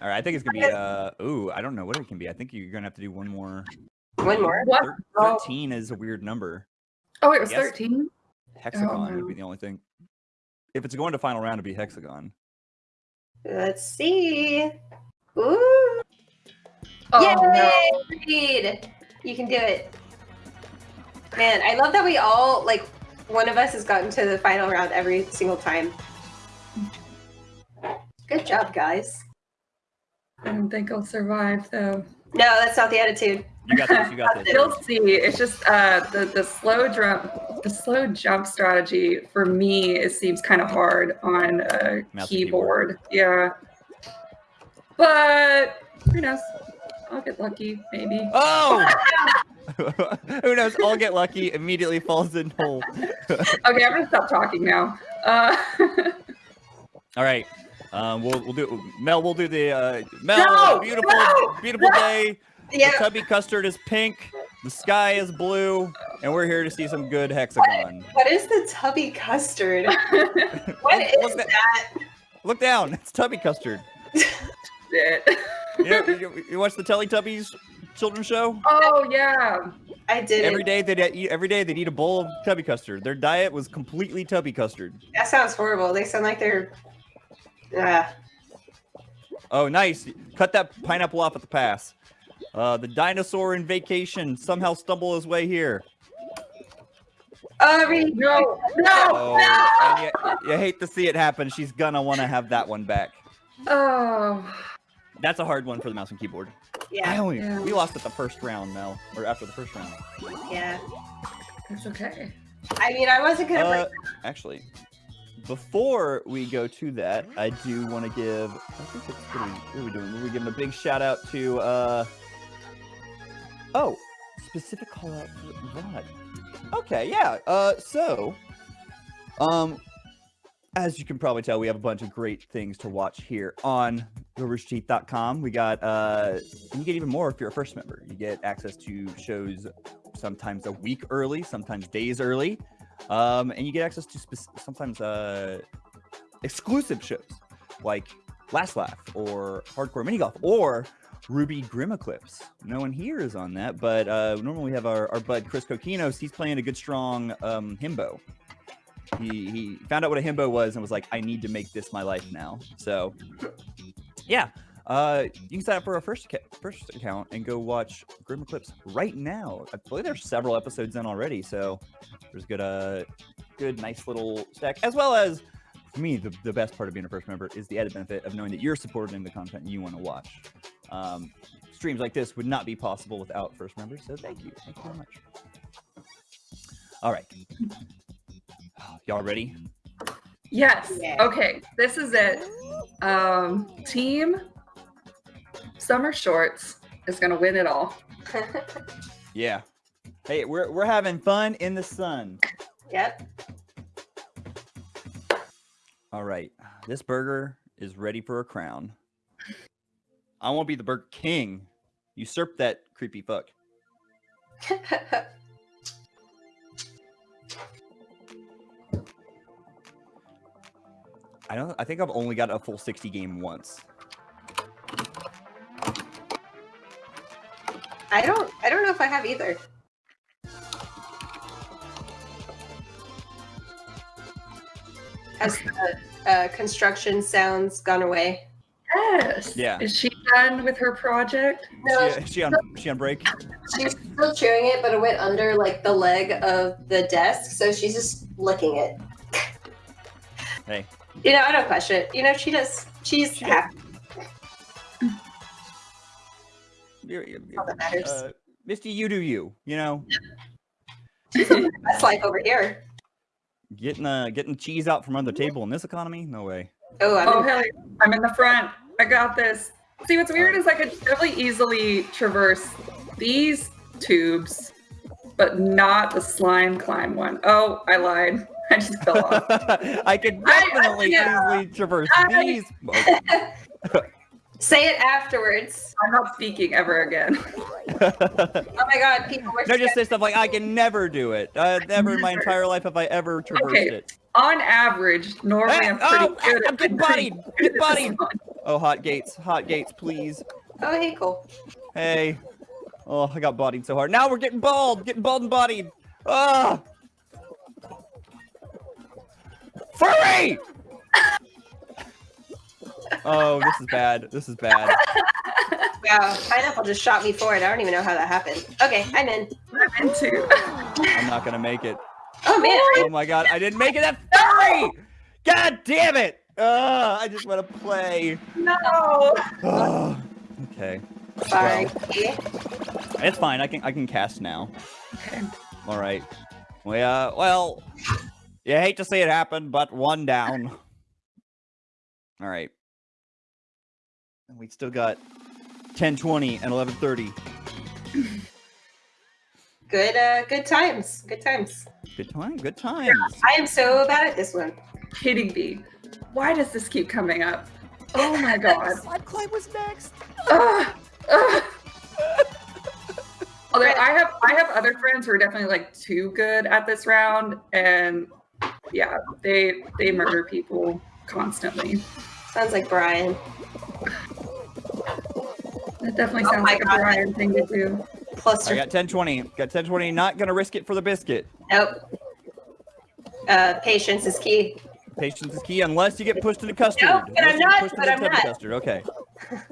All right, I think it's gonna be. Uh, ooh, I don't know what it can be. I think you're gonna have to do one more. One more. what? Thir- Oh. Thirteen is a weird number. Oh, it was 13? Hexagon no. would be the only thing. If it's going to final round, it'd be hexagon. Let's see. Ooh! Oh, no. Yay, Reed! You can do it. Man, I love that we all like one of us has gotten to the final round every single time. Good job, guys. I don't think I'll survive though. No, that's not the attitude. You got this. You got this. You'll see. It's just uh, the the slow jump, the slow jump strategy for me. It seems kind of hard on a and keyboard. Yeah, but who knows? I'll get lucky, maybe. Oh! Who knows? I'll get lucky. Immediately falls in hole. Okay, I'm gonna stop talking now. Uh, All right. Um, we'll we'll do Mel. We'll do the uh, Mel. No! beautiful, No! beautiful No! day. Yeah, The tubby custard is pink. The sky is blue, and we're here to see some good hexagon. what is the tubby custard? What is look, that- that? look down. It's tubby custard. shit. You, know, you, you watch the Teletubbies children's show? Oh yeah. I did Every day they eat. Every day they'd eat a bowl of tubby custard. Their diet was completely tubby custard. That sounds horrible. They sound like they're. Uh, Oh, nice. Cut that pineapple off at the pass. Uh, the dinosaur in vacation somehow stumble his way here. oh, Reed. No. No. Oh, and you, you hate to see it happen. She's gonna want to have that one back. Oh. That's a hard one for the mouse and keyboard. I Yeah, only Yeah. we lost at the first round, Mel, or after the first round. yeah. That's okay. I mean, I wasn't gonna. Uh, actually, before we go to that, I do want to give. I think it's what are, we, what are we doing? We're giving a big shout out to. uh Oh, specific call out for Rod. Okay, yeah. Uh, so, um, as you can probably tell, we have a bunch of great things to watch here on RoosterTeeth.com. We got, uh, you get even more if you're a first member. You get access to shows sometimes a week early, sometimes days early, um, and you get access to sometimes uh, exclusive shows like Last Laugh or Hardcore Mini Golf or RWBY Grimm Eclipse. No one here is on that, but uh, normally we have our, our bud Chris Kokkinos. He's playing a good strong um, himbo. he he found out what a himbo was and was like, I need to make this my life now. So yeah, uh, you can sign up for a first first account and go watch Grim Eclipse right now. I believe there's several episodes in already, so there's good uh good nice little stack as well as for me the, the best part of being a first member is the added benefit of knowing that you're supporting the content you want to watch. Um, streams like this would not be possible without first members, so thank you, thank you very much. All right, y'all ready? Yes. Yeah. Okay, this is it. Um, team Summer Shorts is gonna win it all. Yeah. Hey, we're we're having fun in the sun. yep. All right. This burger is ready for a crown. I won't be the Burger King. Usurp that creepy fuck. I don't I think I've only got a full 60 game once. I don't. I don't know if I have either. Has the uh, construction sounds gone away? Yes. Yeah. Is she done with her project? No, She, she on she on break? she's still chewing it, but it went under like the leg of the desk, so she's just licking it. Hey. You know, I don't question it. You know, she does. She's She- happy. You're- you're- All that matters. uh, Misty, you do you. You know, That's life over here. getting uh getting cheese out from under the table in this economy? No way. Oh, I'm Oh in- hell, yeah. I'm in the front. I got this. See, what's weird is I could really easily traverse these tubes, but not the slime climb one. Oh, I lied. I just fell off. I could I- I- definitely yeah. easily traverse I- these. Say it afterwards. I'm not speaking ever again. Oh my god, people were no, just say stuff like I can never do it. Uh, never in my entire life have I ever traversed Okay. it. On average, normally Hey, I'm pretty oh, good. I'm at getting pretty bodied, good get at this bodied. one. Oh, hot gates, hot gates, please. Oh, hey, cool. Hey. Oh, I got bodied so hard. Now we're getting bald, getting bald and bodied. Ah. Furry! oh, this is bad. This is bad. Wow, pineapple just shot me forward. I don't even know how that happened. Okay, I'm in. I'm in too. I'm not gonna make it. Oh man, Oh my god, I didn't make it. That furry! God damn it! Uh, I just want to play. No. Ah, okay, sorry. it's fine. I can I can cast now. Okay. All right. We uh, well, you hate to see it happen, but one down. All right. And we still got 10:20 and 11:30. Good, uh, good times. Good times. Good time. Good times. I am so bad at this one. Kidding me. Why does this keep coming up? Oh my god. Slime climb was next. Ugh, ugh. Although I have I have other friends who are definitely like too good at this round, and yeah, they they murder people constantly. Sounds like Brian. That definitely Oh sounds my like a Brian thing to do. Plus, I got 10:20. Got 10:20. Not gonna risk it for the biscuit. nope. Uh, patience is key. Patience is key unless you get pushed into custard. No, but Unless I'm not, pushed but into I'm not. Custard. Okay.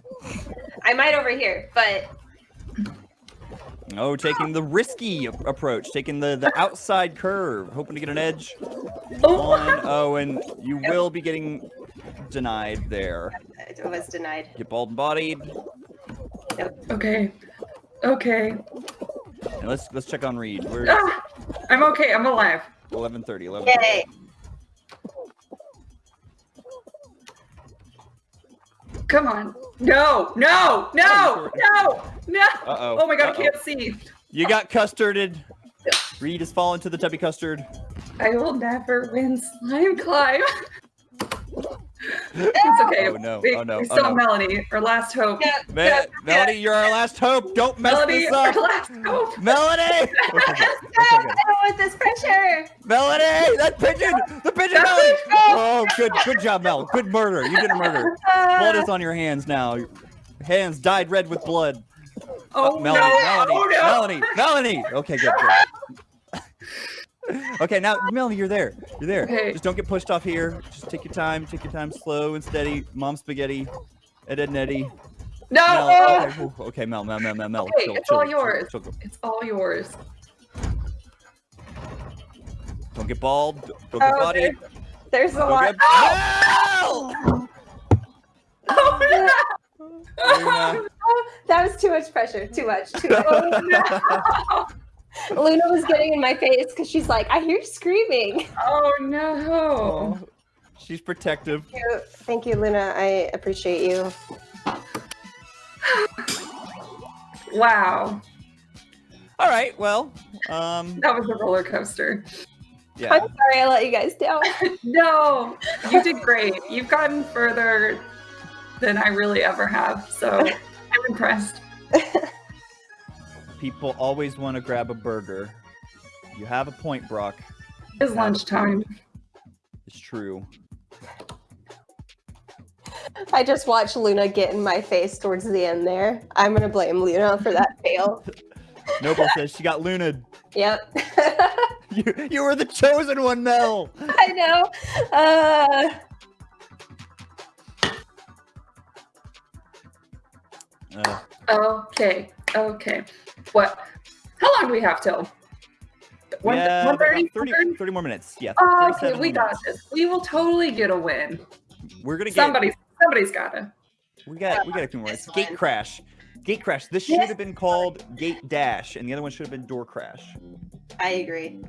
I might over here, but Oh, taking the risky approach, taking the the outside curve, hoping to get an edge Oh, on. Oh, and you will be getting denied there. it was denied. Get bald and bodied. Yep. okay, okay. And let's let's check on Reed. We're Ah, I'm okay. I'm alive. 11:30. 11:30. Yay! Come on. No, no, no, oh, no, no. Uh-oh. Oh my god, I Uh-oh. can't see. You got custarded. Reed has fallen to the tubby custard. I will never win slime climb. it's okay. Oh, no. We, Oh, no. we Oh, still no. Melanie, our last hope. Yeah, Me- yeah, Melody, you're our last hope. Don't mess Melanie, this our last hope. Melody! Okay, good. Okay, I don't want this pressure. Melody! That pigeon! The pigeon, Melody! Oh, good, good job, Mel. Good murder. You did a murder. Uh, blood is on your hands now. Your hands dyed red with blood. Oh, uh, Melanie, no. Melanie, oh, no. Melanie, Melanie. Okay, good, good. Okay, now Melanie, you're there. You're there. Okay. Just don't get pushed off here. Just take your time. Take your time, slow and steady. Mom spaghetti. Ed, Ed, and Eddie. No, Mel, oh, okay, okay, Mel, Mel, Mel, Mel, Mel. Okay, chill, it's chill, all yours. chill, chill. it's all yours. Don't get bald. Don't get Oh, body. there- There's a Don't lot. get oh! Mel! Oh no! Luna. That was too much pressure. Too much. Too much. Oh no! Luna was getting in my face because she's like, I hear screaming. Oh no! Oh, she's protective. Thank you, Thank you, Luna. I appreciate you. Wow, All right, well, um, that was a roller coaster. yeah. I'm sorry I let you guys down. No, you did great. You've gotten further than I really ever have. So I'm impressed. People always want to grab a burger. You have a point, Brock. It's lunchtime. It's true. I just watched Luna get in my face towards the end there. I'm gonna blame Luna for that fail. Noble says she got Luna. Yep. You, you were the chosen one, Mel. I know. Uh, Uh, Okay, okay. What? How long do we have till? One, yeah, one about thirty. 30, 30 more minutes. Yeah. Oh, okay, we more got minutes. this. We will totally get a win. We're gonna get. Somebody's somebody's gotta. We got. We got a few more. It's gate one. crash. Gate crash. This should have been called gate dash, and the other one should have been door crash. I agree.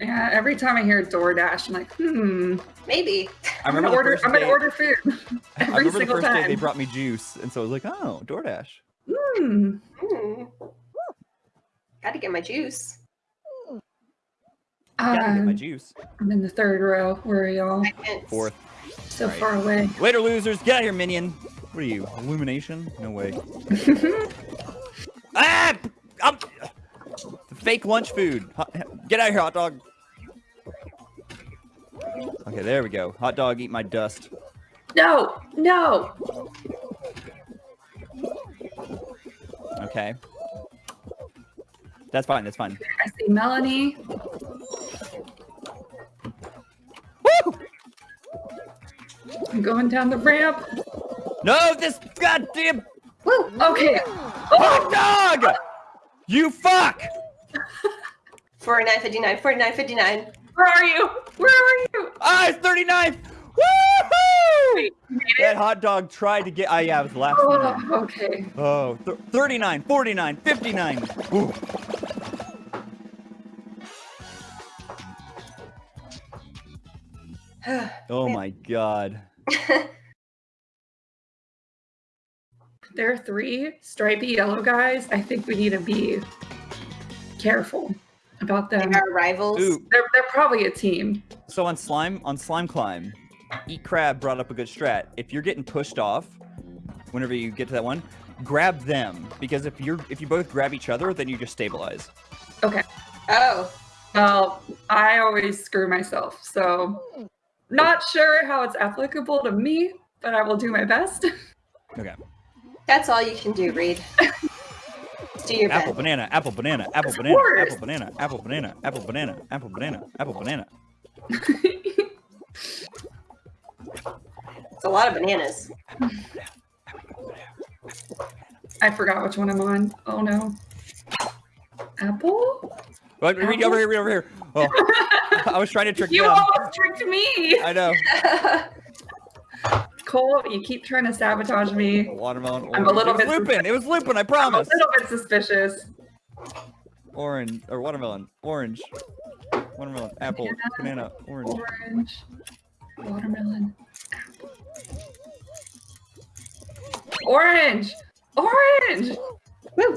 Yeah, every time I hear DoorDash, I'm like, hmm. Maybe. I I'm gonna order. I'm gonna day- order food I every remember the single first day time. they brought me juice, and so I was like, oh, DoorDash. Hmm. Hmm. Gotta get my juice. Gotta get my Um, juice. I'm in the third row. Where are y'all? Fourth. So Right. far away. Later, losers. Get out here, minion. What are you? Illumination? No way. Ah! I'm... The fake lunch food. Get out of here, hot dog. Okay, there we go. Hot dog, eat my dust. no, no. Okay. That's fine. That's fine. I see Melanie. Woo! I'm going down the ramp. No, this goddamn Woo. Okay. hot dog! You fuck! 49.59. 49.59. Where are you? Where are you? Ah, it's 39! Woohoo! Wait, you made That hot dog tried to get. Ah, yeah, it was the last one. Oh, okay. Oh, th- 39, 49, 59. Ooh. Oh my god. There are three stripy yellow guys. I think we need to be careful about them. They are rivals. Ooh, They're, they're probably a team. so on slime, on slime climb, Eat Crab brought up a good strat. If you're getting pushed off, whenever you get to that one, grab them because if you're if you both grab each other, then you just stabilize. Okay. Oh. Well, I always screw myself, so hmm. Not sure how it's applicable to me, but I will do my best. Okay. That's all you can do, Reed. Do your Apple, best. banana, apple, banana, apple, Of banana, course. apple, banana, apple, banana, apple, banana, apple, banana, apple, banana. It's a lot of bananas. I forgot which one I'm on. Oh no. Apple? Reed over here, Reed over here. Oh, I was trying to trick You them. almost tricked me! I know. Cole, you keep trying to sabotage me. Watermelon. I'm a orange. little it was bit Lupin. It was Lupin. I I'm a promise. little bit suspicious. Orange or watermelon. Orange. Watermelon. Apple. Banana. Orange. Orange. Watermelon. Apple. Orange! Orange! Woo.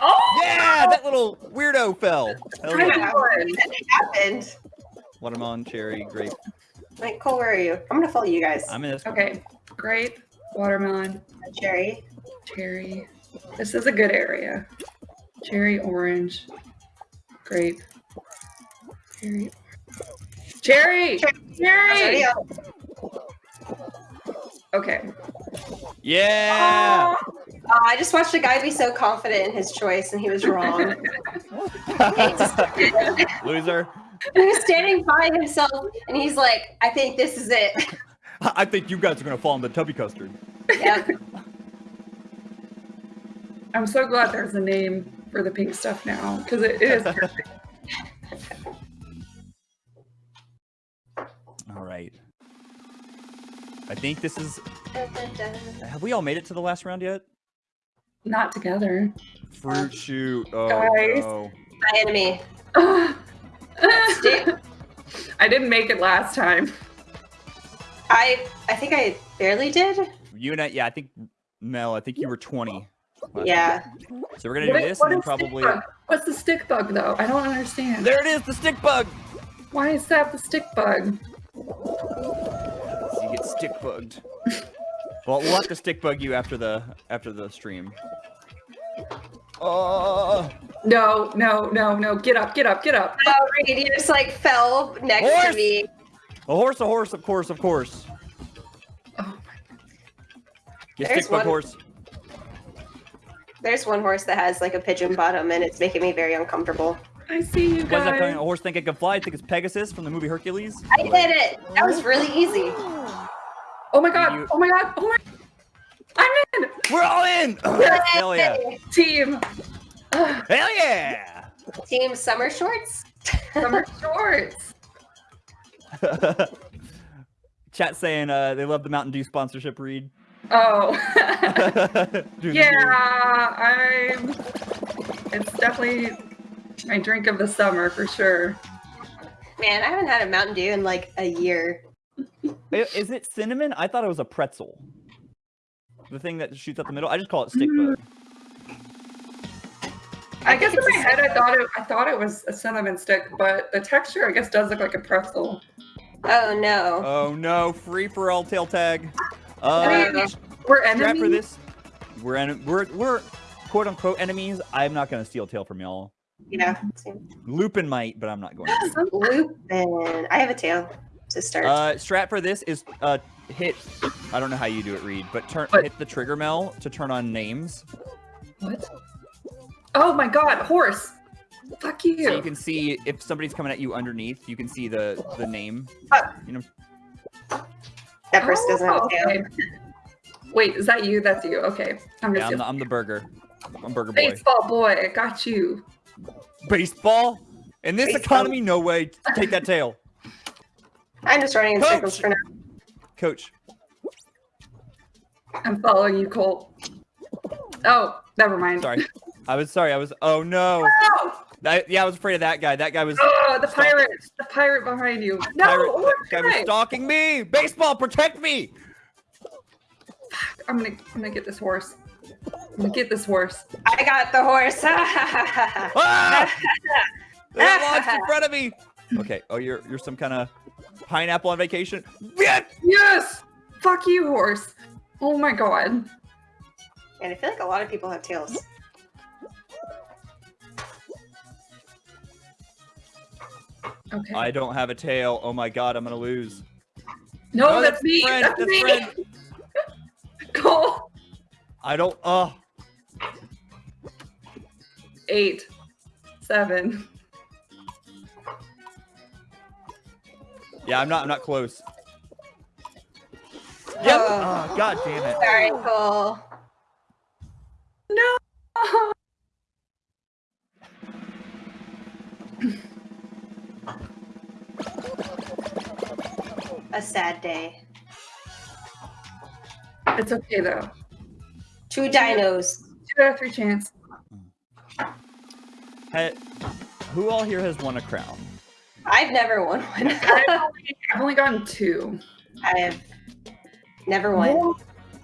Oh! Yeah, that little weirdo fell. Hell Right. yeah. That happened. Watermelon, cherry, grape. Like, Cole, where are you? I'm gonna follow you guys. I'm in this. one. Okay. Grape, watermelon, Cherry. cherry. This is a good area. Cherry, orange, grape, cherry, cherry, cherry. Cherry. Okay. Yeah. Oh, I just watched a guy be so confident in his choice, and he was wrong. Loser. he was standing by himself, and he's like, "I think this is it." I think you guys are gonna fall in the tubby custard. Yep. I'm so glad there's a name for the pink stuff now because it, it is perfect. All right. I think this is. Have we all made it to the last round yet? Not together. Fruit shoot. Oh Guys. no. My enemy. Stick. I didn't make it last time. I I think I barely did. You and I, yeah, I think Mel. I think you were 20. Yeah. time. So we're gonna do this what and then probably. bug? What's the stick bug though? I don't understand. There it is, the stick bug. Why is that the stick bug? So you get stick bugged. well, we'll have to stick bug you after the after the stream. Oh, No, no, no, no. Get up, get up, get up. Oh, Reed, you just like fell next Horse! to me. a horse, a horse, of course, of course. Oh, Get There's stick bug one. horse. There's one horse that has like a pigeon bottom, and it's making me very uncomfortable. I see you What is that coming? A guys. horse think it can fly? I think it's Pegasus from the movie Hercules. I did it. That was really easy. Oh. Oh my god, You- oh my god, oh my I'm in! We're all in. Hell yeah! Team Ugh, Hell yeah! Team summer shorts. summer shorts. Chat saying uh, they love the Mountain Dew sponsorship. Read. Oh. Yeah, I'm it's definitely my drink of the summer for sure. Man, I haven't had a Mountain Dew in like a year. I- Is it cinnamon? I thought it was a pretzel. The thing that shoots up the middle. I just call it stick bug. I guess in my head I thought it I thought it was a cinnamon stick, but the texture I guess does look like a pretzel. Oh no. Oh no! Free for all tail tag. Uh, mean, we're strap enemies. for this. We're en- we're we're quote unquote enemies. I'm not gonna steal tail from y'all. You Yeah. Lupin might, but I'm not going to. Lupin. I have a tail to start. Uh, strat for this is uh hit. I don't know how you do it, Reed, but turn What? hit the trigger mel to turn on names, What? Oh my god, horse! Fuck you. so you can see if somebody's coming at you underneath. You can see the the name. You know, that person doesn't have a Oh, tail. okay. Wait, is that you? That's you. Okay. I'm yeah, just I'm the, I'm the burger. I'm burger boy. baseball boy. I got you. Baseball. In this Baseball. economy, no way. Take that tail, I'm just running in Coach! circles for now. coach. I'm following you, Colt. Oh, never mind. Sorry, I was sorry. I was. Oh no. No! That, yeah, I was afraid of that guy. That guy was. Oh, the Stop. pirate! The pirate behind you. No! pirate- oh that guy was stalking me. Baseball, protect me. I'm gonna, I'm gonna get this horse. I'm gonna get this horse. I got the horse. Ah! They're launched in front of me. Okay. Oh, you're you're some kind of pineapple on vacation. Yeah. Yes! Fuck you, horse. Oh my god. and I feel like a lot of people have tails. Okay. I don't have a tail. Oh my god, I'm gonna lose. no, No, that's, me. friend, That's, that's me. friend. Cole. I don't. Oh. Eight. Seven. Yeah, I'm not. I'm not close. Yep. Oh. Oh, god damn it. Sorry, Cole. No. A sad day. It's okay though. Two dinos. Two out of three chance. Hey, who all here has won a crown? I've never won one. I've only, I've only gotten two. I have never won. Whoa.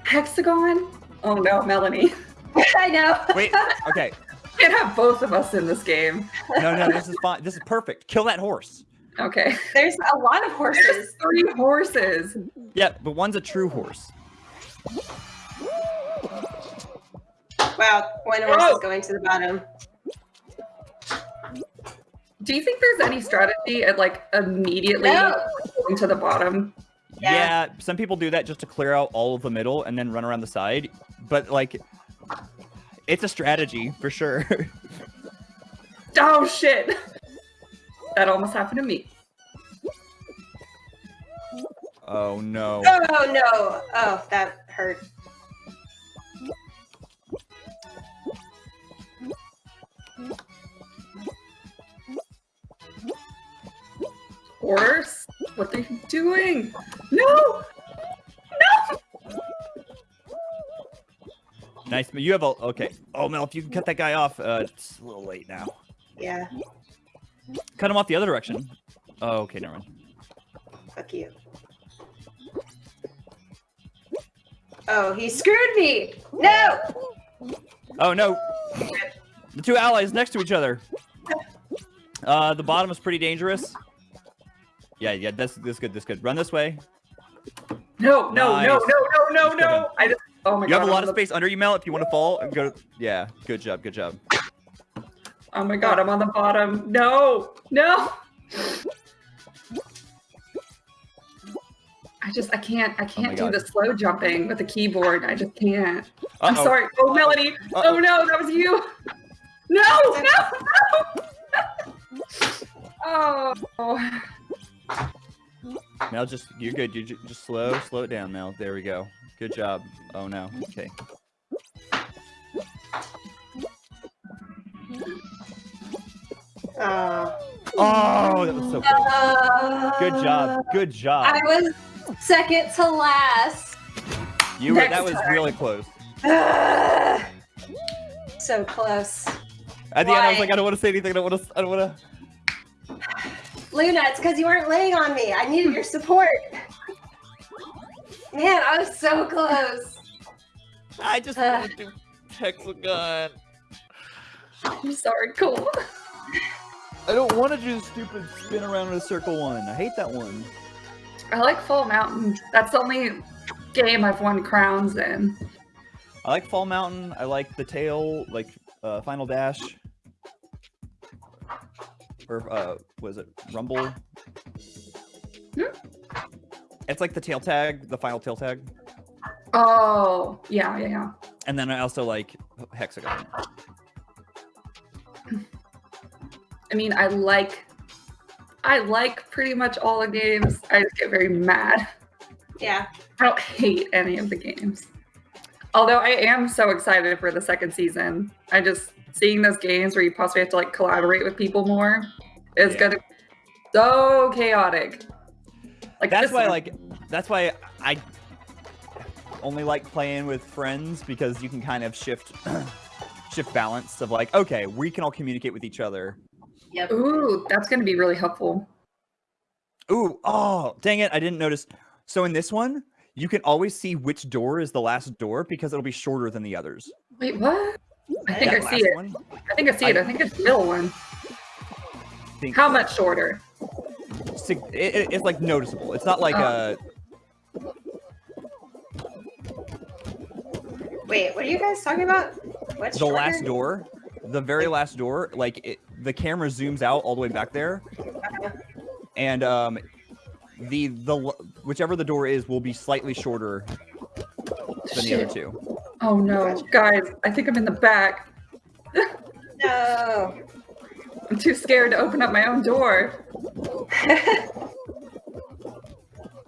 Hexagon? Oh no, Melanie. I know. Wait. Okay. Can't have both of us in this game. No, no. This is fine. This is perfect. Kill that horse. Okay. There's a lot of There's horses. three horses. Yeah, but one's a true horse. Wow, one horse Whoa. is oh. going to the bottom. Do you think there's any strategy at like immediately No. going to the bottom? Yeah. Yeah. some people do that just to clear out all of the middle and then run around the side. But like, it's a strategy for sure. Oh shit! that almost happened to me. Oh no. Oh no! Oh, that hurt. Horse, what are you doing? No! No! Nice. You have a okay. Oh Mel, if you can cut that guy off, uh, it's a little late now. Yeah. Cut him off the other direction. Oh, okay, never mind. Fuck you. Oh, he screwed me! No! Oh no. The two allies next to each other. Uh, the bottom is pretty dangerous. Yeah, yeah, that's this good. This good. Run this way. No, no, Nice. no, no, no, no, no. I just, oh my You god. You have a I'm lot of space under you, Mel. If you want to fall, go. Yeah, good job. Good job. Oh my god, I'm on the bottom. No, no. I just, I can't, I can't do God. the slow jumping with the keyboard. I just can't. I'm Uh-oh. sorry. Oh, Melody. Uh-oh. Oh no, that was you. No, no, no. Oh. Mel, just you're good. You just slow, slow it down, Mel. There we go. Good job. Oh no. Okay. Oh. Oh, that was so close. Uh, Good job. Good job. I was second to last. You were. That was time. really close. Ugh. so close. At the end, I was like, I don't want to say anything. I don't want to. I don't want to. Luna, it's because you weren't laying on me. I needed your support. Man, I was so close. I just Uh. want to do hexagon. I'm sorry, Cole. I don't want to do the stupid spin around in a circle one. I hate that one. I like Fall Mountain. That's the only game I've won crowns in. I like Fall Mountain. I like the tail, like uh, Final Dash. Or uh, was it Rumble? Hmm? It's like the tail tag, the final tail tag. Oh, yeah, yeah, yeah. And then I also like Hexagon. I mean, I like, I like pretty much all the games. I just get very mad. Yeah. I don't hate any of the games. Although I am so excited for the second season. I just seeing those games where you possibly have to like collaborate with people more is Yeah. gonna be so chaotic. Like That's why, like, that's why I only like playing with friends because you can kind of shift, shift balance of like, okay, we can all communicate with each other. Yep. Ooh, that's gonna be really helpful. Ooh, oh, dang it, I didn't notice. So in this one, you can always see which door is the last door because it'll be shorter than the others. Wait, what? I think That I see it. one, I think I see it. I think it's the middle one. I think How much shorter? it- it- it's like noticeable. It's not like Oh. uh Wait, what are you guys talking about? What's the last door, the very last door. Like it, the camera zooms out all the way back there, and um, the the whichever the door is will be slightly shorter than the other Shit. two. Oh no, guys! I think I'm in the back. No. I'm too scared to open up my own door.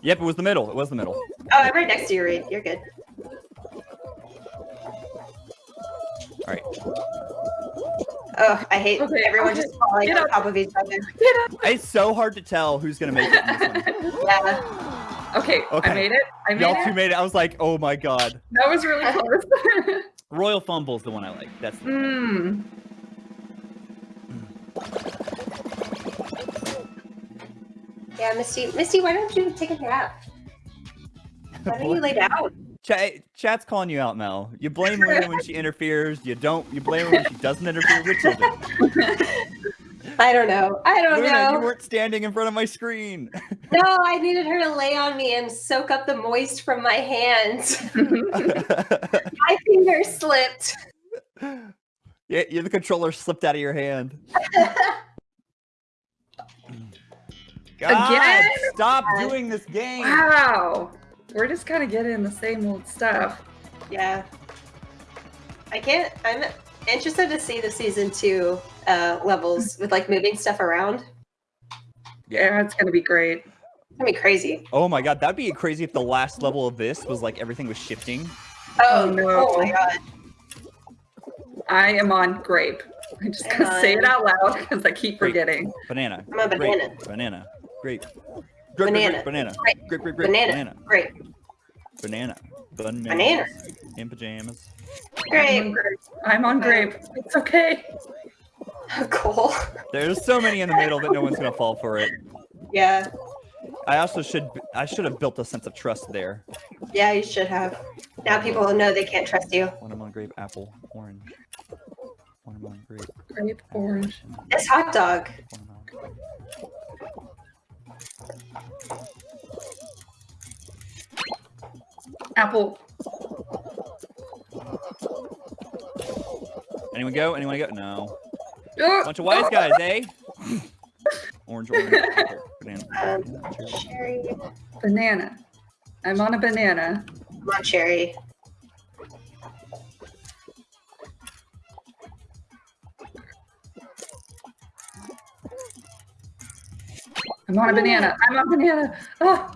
Yep, it was the middle. It was the middle. Oh, I'm right next to you, Reed. You're good. All right. Oh, I hate Okay, everyone okay. just falling Get on up. top of each other. It's so hard to tell who's gonna make it. In this one. Yeah. Okay, Okay. I made it. I made Y'all it. two made it. I was like, oh my god. That was really close. Royal Fumble's the one I like. That's the Mmm. Yeah, Misty. Misty, why don't you take a nap? Why don't you lay down? Ch- chat's calling you out, Mel. You blame Luna when she interferes. You don't. You blame her when she doesn't interfere with children. I don't know. I don't Luna, you weren't standing in front of my scring. No, I needed her to lay on me and soak up the moist from my hands. my finger slipped. Yeah, yeah, the controller slipped out of your hand. God, Again? stop doing this game. wow. We're just kind of getting the same old stuff. Yeah. I can't. I'm interested to see the season two uh, levels with like moving stuff around. Yeah, it's gonna be great. It's gonna be crazy. Oh my god, that'd be crazy if the last level of this was like everything was shifting. Oh, Oh, no. Oh my god. I am on grape. I'm just gonna say it out loud because I keep Grape. forgetting. Banana. I'm a grape, banana. Banana. Grape. Grape, Banana. Grape, banana. Grape. Grape, grape, grape. Banana. Banana. Great. Banana. Banana. Banana. In pajamas. Great. grape. I'm on grape. It's okay. Cool. There's so many in the middle that no one's gonna fall for it. Yeah. I also should I should have built a sense of trust there. Yeah, you should have. Now people will know they can't trust you. Watermelon, grape, apple, orange. Watermelon, grape, Grape, orange. This hot dog. Apple. Anyone go? Anyone go? No. Oh, Bunch of wise guys, eh? Orange, orange, banana. Um, banana, cherry. Cherry. Banana. I'm on a banana. I'm on, cherry. I'm on a banana. I'm on a banana. Oh.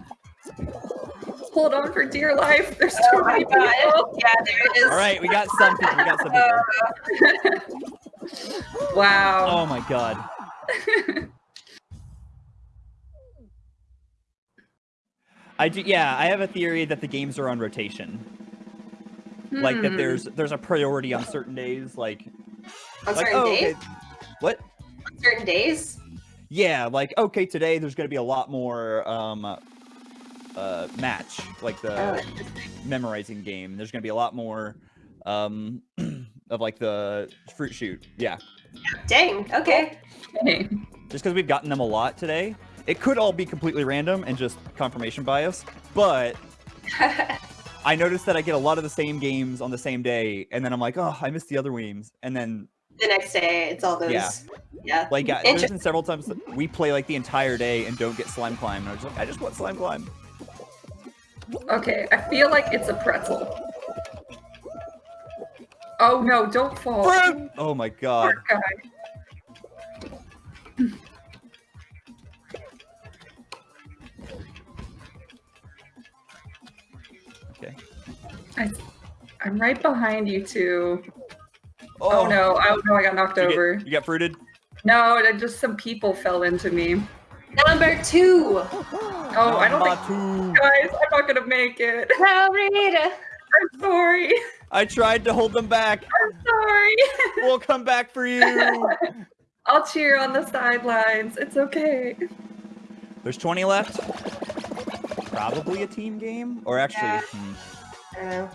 Hold on for dear life. There's too Oh many god. people. Yeah, there it is. All right, we got some people. We got some people. Wow. Oh my god. I do. Yeah, I have a theory that the games are on rotation. Like that Hmm. there's there's a priority on certain days. Like On like certain oh days. okay. What? On certain days. Yeah, like okay, today there's gonna be a lot more um uh match, like the Oh, memorizing game. There's gonna be a lot more um of like the fruit shoot. Yeah. dang. Okay. Okay. Just because we've gotten them a lot today. It could all be completely random and just confirmation bias, but I noticed that I get a lot of the same games on the same day, and then I'm like, oh, I missed the other games, and then the next day, it's all those. Yeah. Yeah. like uh, there's been several times we play like the entire day and don't get slime climb, and I was like, I just want slime climb. Okay. I feel like it's a pretzel. Oh no! Don't fall. Oh my god. I, I'm right behind you two. Oh, no! Oh no! I got knocked You, get- over. you got fruited. No, just some people fell into me. Number two. Oh, I don't think, two. guys, I'm not gonna make it. No, I'm sorry. I tried to hold them back. I'm sorry. We'll come back for you. I'll cheer on the sidelines. It's okay. There's 20 left. Probably a team game, or actually, Yeah. I don't know.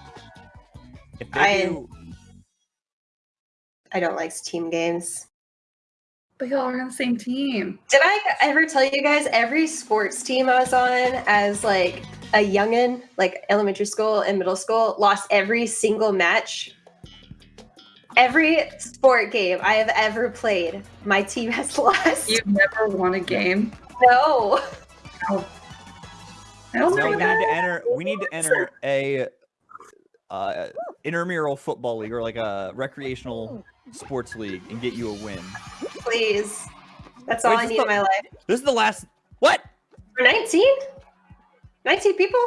if they I- do, I don't like team games. But y'all are on the same team. Did I ever tell you guys every sports team I was on as like a youngin, like elementary school and middle school, lost every single match? Every sport game I have ever played, my team has lost. You've never won a game. no. Oh. I don't no, know we need to enter. We need to enter a uh, intramural football league or like a recreational sports league and get you a win. Please. That's all Wait, I this need in my life. This is the last. What? 19? 19 people?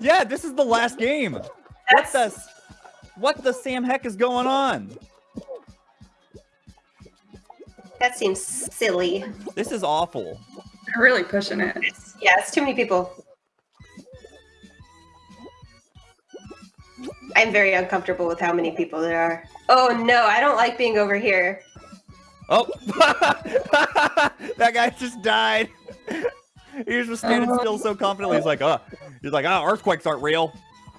Yeah, this is the last game. What That's the? What the Sam heck is going on? that seems silly. This is awful. You're really pushing it. It's, yeah, it's too many people. I'm very uncomfortable with how many people there are. Oh no, I don't like being over here. Oh, that guy just died. He was just standing Oh. still so confidently. He's like, oh, he's like, oh, earthquakes aren't real.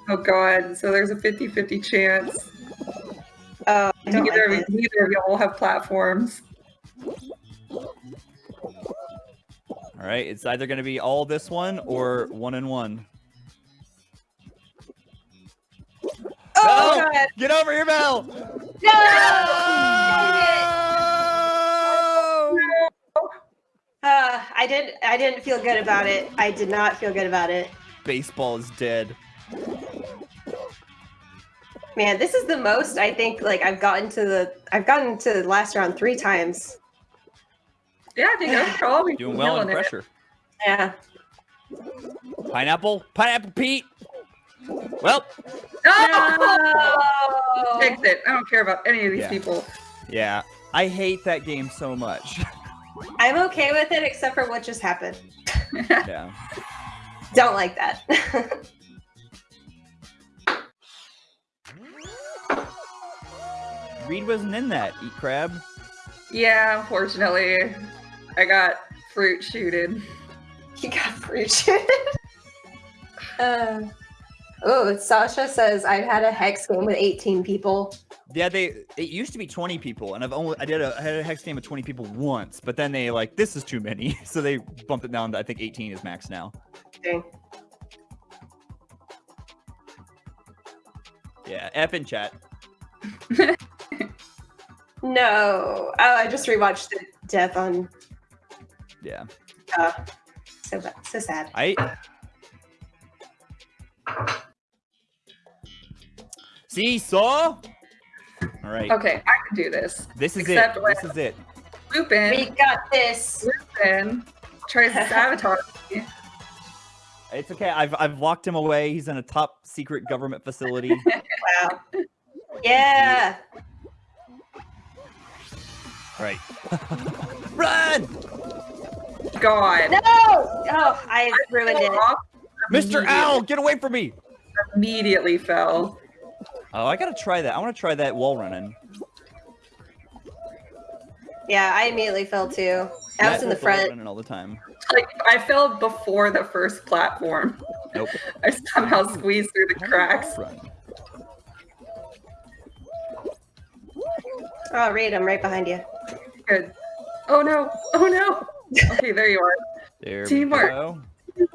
Oh god. So there's a 50-50 chance. Oh, I don't Neither, like of, this. neither of y'all have platforms. All right, it's either going to be all this one or one and one. Oh No! god, Get over here, Mel! no! Uh, I did. I didn't feel good about it. I did not feel good about it. Baseball is dead. Man, this is the most I think. Like I've gotten to the. I've gotten to the last round three times. Yeah, I think overall we've Doing well killing under it. pressure. Yeah. Pineapple, pineapple Pete. Well, Oh! No! Fix it. I don't care about any of these Yeah. people. yeah, I hate that game so much. I'm okay with it except for what just happened. yeah. Don't like that. Reed wasn't in that. Eat crab. Yeah, unfortunately, I got fruit shooted. you got fruit. shooted. uh, oh, Sasha says I've had a hex game with 18 people. Yeah, they it used to be 20 people, and I've only I did a I had a hex game with 20 people once, but then they like this is too many, so they bumped it down to I think 18 is max now. Okay. Yeah, F in chat. No. Oh, I just rewatched the death on. Yeah, Uh, so bad, so sad. I. See, saw. All right, Okay, I can do this. this is except it. when- This is it. We got this. Lupin tries to sabotage me. It's okay. I've I've locked him away. He's in a top secret government facility. Wow. Yeah. All right, run, God. No. Oh, I ruined it. Mr. Owl, get away from me. Immediately fell. Oh, I gotta try that. I want to try that wall running. Yeah, I immediately fell too. I was in the was wall front. running all the time. Like I fell before the first platform. Nope. I somehow squeezed through the How cracks. wall run? Oh, Reed, I'm right behind you. Good. Oh no! Oh no! Okay, there you are. There Teamwork. we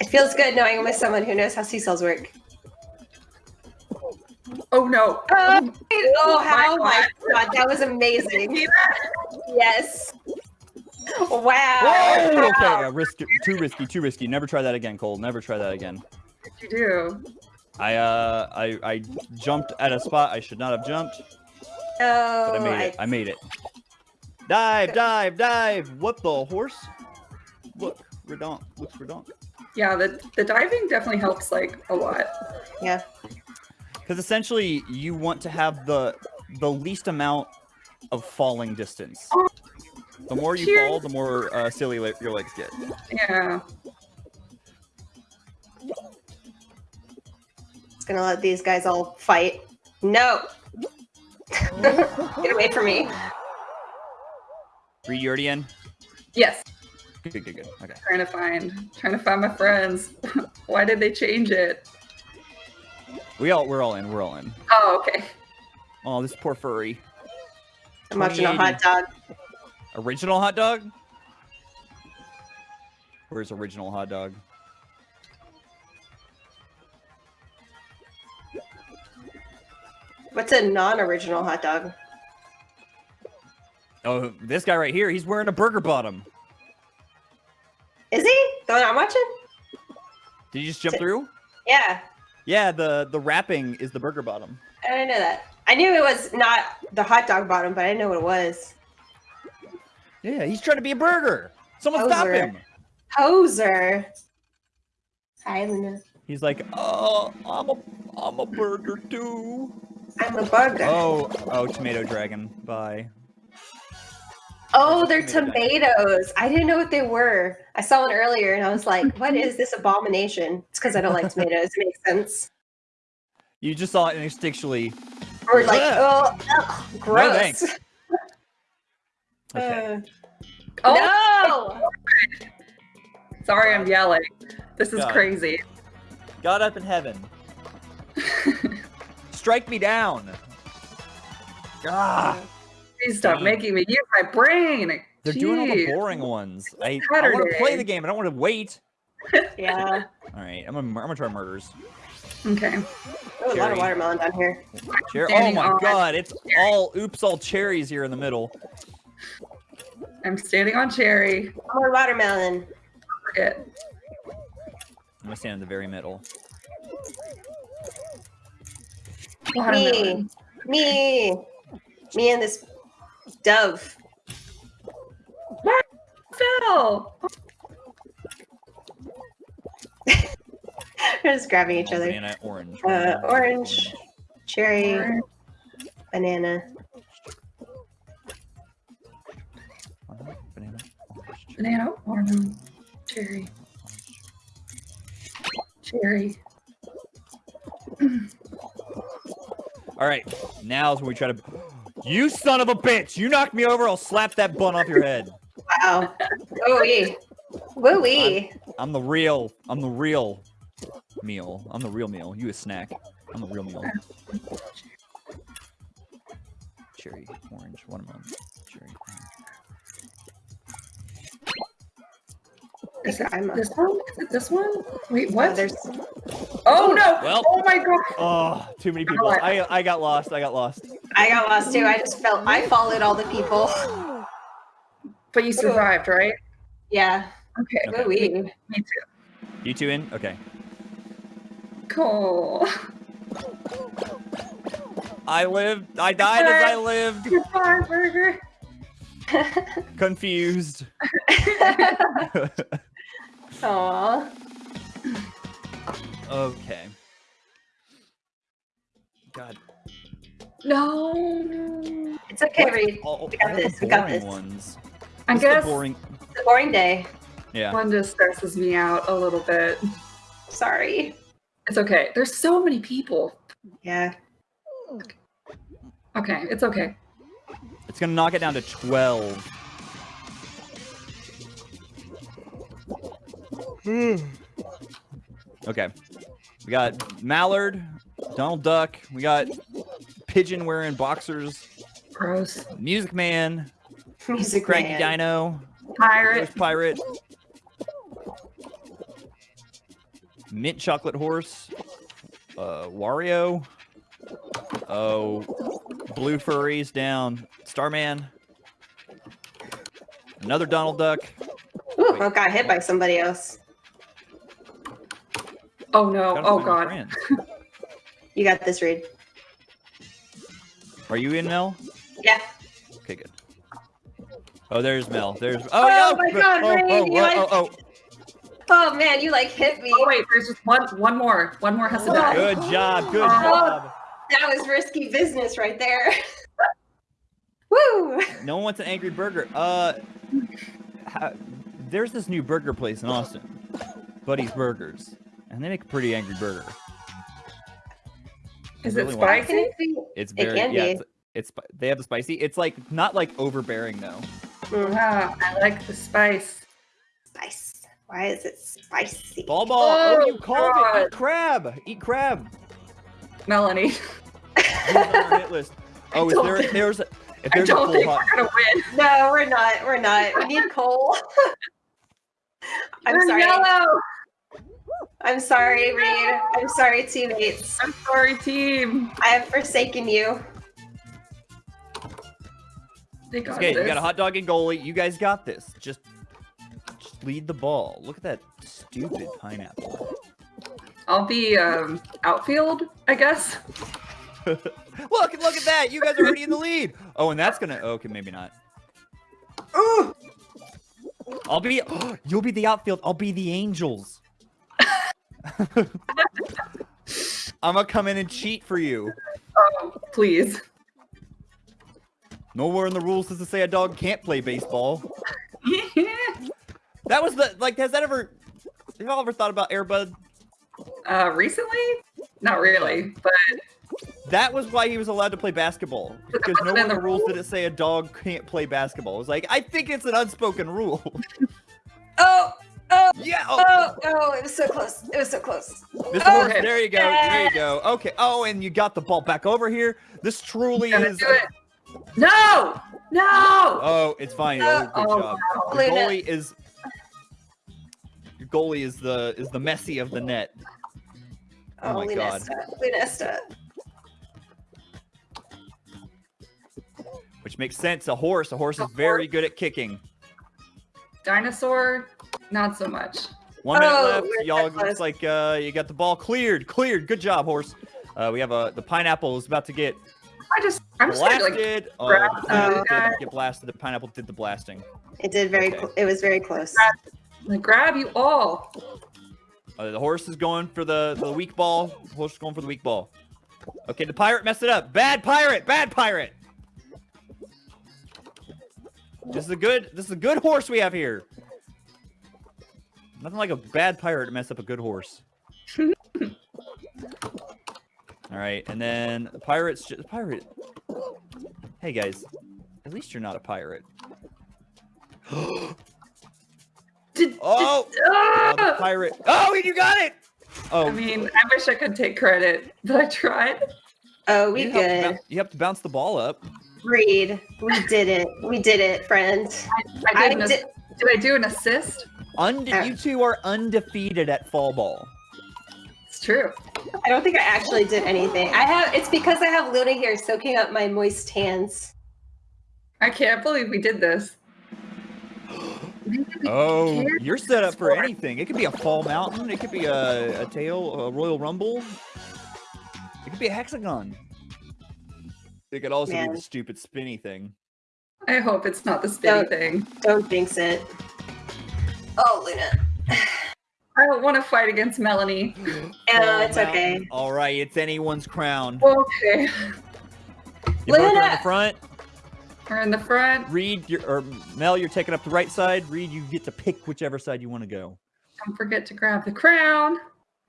It feels good knowing I'm with someone who knows how sea cells work. Oh no! Oh, oh how my my god, that was amazing. Yes. Wow. Whoa! Okay, Wow. uh, risk, too risky, too risky. Never try that again, Cole. Never try that again. What'd you do? I uh, I I jumped at a spot I should not have jumped, but Oh, I made it. I made it. Dive, dive, dive! What the horse? Look, redonk. Looks redonk. Yeah, the the diving definitely helps like a lot. yeah. Because essentially, you want to have the the least amount of falling distance. The more you Cheers. fall, the more uh, silly le- your legs get. Yeah. It's gonna let these guys all fight. No. Get away from me. Reed, you already in? Yes. Good, good, good. Okay. Trying to find trying to find my friends. Why did they change it? We all we're all in. We're all in. Oh, okay. Oh, this poor furry. I'm watching a hot dog. Original hot dog? Where's original hot dog? What's a non-original hot dog? Oh, this guy right here, he's wearing a burger bottom. Is he? The one I'm watching? Did you just jump through? Yeah. Yeah, the the wrapping is the burger bottom. I didn't know that. I knew it was not the hot dog bottom, but I didn't know what it was. Yeah, he's trying to be a burger. Someone stop him. Poser. Hi, Luna. He's like, oh, I'm a I'm a burger too. I'm a burger. Oh, oh, tomato dragon. Bye. They're tomatoes. I didn't know what they were. I saw one earlier and I was like, what is this abomination? It's because I don't like tomatoes. It makes sense. You just saw it instinctually. Or like, Ugh. oh, ugh, gross. thanks. Okay. Uh, Oh, no! sorry, I'm yelling. This is God. crazy. God up in heaven. Strike me down. Ah, Please stop Dang. making me use my brain. they're doing all the boring ones. I, I want to play the game. I don't want to wait. Yeah. All right, I'm gonna, I'm gonna try murders. Okay. Oh, a lot of watermelon down here. Cher- oh my on god, it's all oops, all cherries here in the middle. I'm standing on cherry. More watermelon. Forget. I'm gonna stand in the very middle. Watermelon. Me. Me and this dove. Phil. We're just grabbing each other. Banana, orange. Uh, orange, cherry, Orange. banana. Banana, banana, orange, cherry, Banana, orange, cherry, cherry. All right, now's when we try to. You son of a bitch! You knocked me over. I'll slap that bun off your head. Wow. Woo-wee. Woo-wee. I'm the real. I'm the real meal. I'm the real meal. You a snack. I'm the real meal. Cherry, orange, watermelon, cherry. Is it I'm this one? Is it this one? Wait, Oh, what? there's Oh no! Well- oh my god! Oh, too many people. I I got lost. I got lost. I got lost too. I just felt I followed all the people. But you survived, right? Yeah. Okay. Okay. Woo-wee. Me too. You two in? Okay. Cool. I lived. I died as I lived. Goodbye, burger. Confused. Aw. okay. God. No. It's okay, What's Reed. all- We got this, we got this. Ones. I What's the guess boring. It's a boring day. Yeah. one just stresses me out a little bit. Sorry. It's okay. There's so many people. Yeah. Okay, it's okay. It's gonna knock it down to twelve. Hmm. okay. We got Mallard, Donald Duck. We got Pigeon wearing boxers. Gross. Music Man, Music Cranky man. Dino, Pirate. Pirate, Mint Chocolate Horse, uh, Wario, oh, Blue Furries down, Starman, another Donald Duck. Ooh, I got hit by somebody else. Oh no. Gotta Oh god. You got this, Reed. Are you in, Mel? Yeah. Okay, good. Oh, there's Mel. There's. Oh, Oh yeah. my God, oh, Ray, oh, you oh, like- oh, oh. Oh man, you like hit me. Oh wait, there's just one one more. One more has to die. Good job. Good Oh. job. That was risky business right there. Woo! No one wants an angry burger. Uh, ha- there's this new burger place in Austin, Buddy's Burgers, and they make a pretty angry burger. Is Really it spicy? It be? It's It very can yeah. be. It's, it's they have the spicy. It's like not like overbearing though. Mm, Ah, I like the spice. spice. Why is it spicy? Ball ball. Oh, Oh, you called it. Eat crab. Eat crab. Melanie. Who's on your hit list? Oh, is don't there? think- There's a. If there's a don't full think hot. we're gonna win. No, we're not. We're not. We need coal. I'm We're sorry. yellow. I'm sorry, Reed. I'm sorry, teammates. I'm sorry, team. I have forsaken you. They got Okay, you got a hot dog and goalie. You guys got this. Just, just lead the ball. Look at that stupid pineapple. I'll be um outfield, I guess. look, look at that. You guys are already in the lead. Oh, and that's gonna. Okay, maybe not. Ooh. I'll be. you'll be the outfield. I'll be the Angels. I'm gonna come in and cheat for you. Oh, please. Nowhere in the rules does it say a dog can't play baseball. That was the like. Has that ever? Have y'all ever thought about Airbud? uh, recently? Not really, but That was why he was allowed to play basketball because nowhere in the rules? did it say a dog can't play basketball. It was like I think it's an unspoken rule. Oh, oh, yeah. Oh, oh, oh, it was so close. It was so close. Mr. Oh, there you go. There you go. Okay. Oh, and you got the ball back over here. This truly is. do it. No! No! Oh, it's fine. Oh, good Oh, job. wow. Your goalie is. Your goalie is the is the Messi of the net. Oh, oh my God. Lunesta. Which makes sense. A horse. A horse is very good at kicking. Dinosaur, not so much. One minute Oh, left. Y'all that looks like uh, you got the ball cleared. Cleared. Good job, horse. Uh, we have a the pineapple is about to get I just I'm just trying to like Blasted. Oh, the the pineapple didn't get blasted. The pineapple did the blasting. It did very. Okay. It was very close. like, grab you all. Uh, the horse is going for the, the weak ball. Horse is going for the weak ball. Okay, the pirate messed it up. Bad pirate. Bad pirate. This is a good. This is a good horse we have here. Nothing like a bad pirate to mess up a good horse. All right, and then the pirates. ju- Pirate. Hey guys, at least you're not a pirate. Did, Oh, did- oh, the Ah! pirate. Oh, you got it. Oh, I mean, I wish I could take credit, but I tried. Oh, we you have, good. bounce, you have to bounce the ball up. Reed, we did it. We did it, friend. I I did, an, did. did I do an assist? Unde- Uh. you two are undefeated at fall ball. It's true. I don't think I actually did anything. I have. It's because I have Luna here soaking up my moist hands. I can't believe we did this. Oh, you're set up for anything. It could be a fall mountain. It could be a, a tail, a royal rumble. It could be a hexagon. It could also be Man. the stupid spinny thing. I hope it's not the spinny Don't- thing. Don't jinx it. Oh, Luna. I don't want to fight against Melanie. Mm-hmm. Oh, Fall it's okay. All right, it's anyone's crown. Okay. You both are in the front. We're in the front. Reed, you're, or Mel, you're taking up the right side. Reed, you get to pick whichever side you want to go. Don't forget to grab the crown.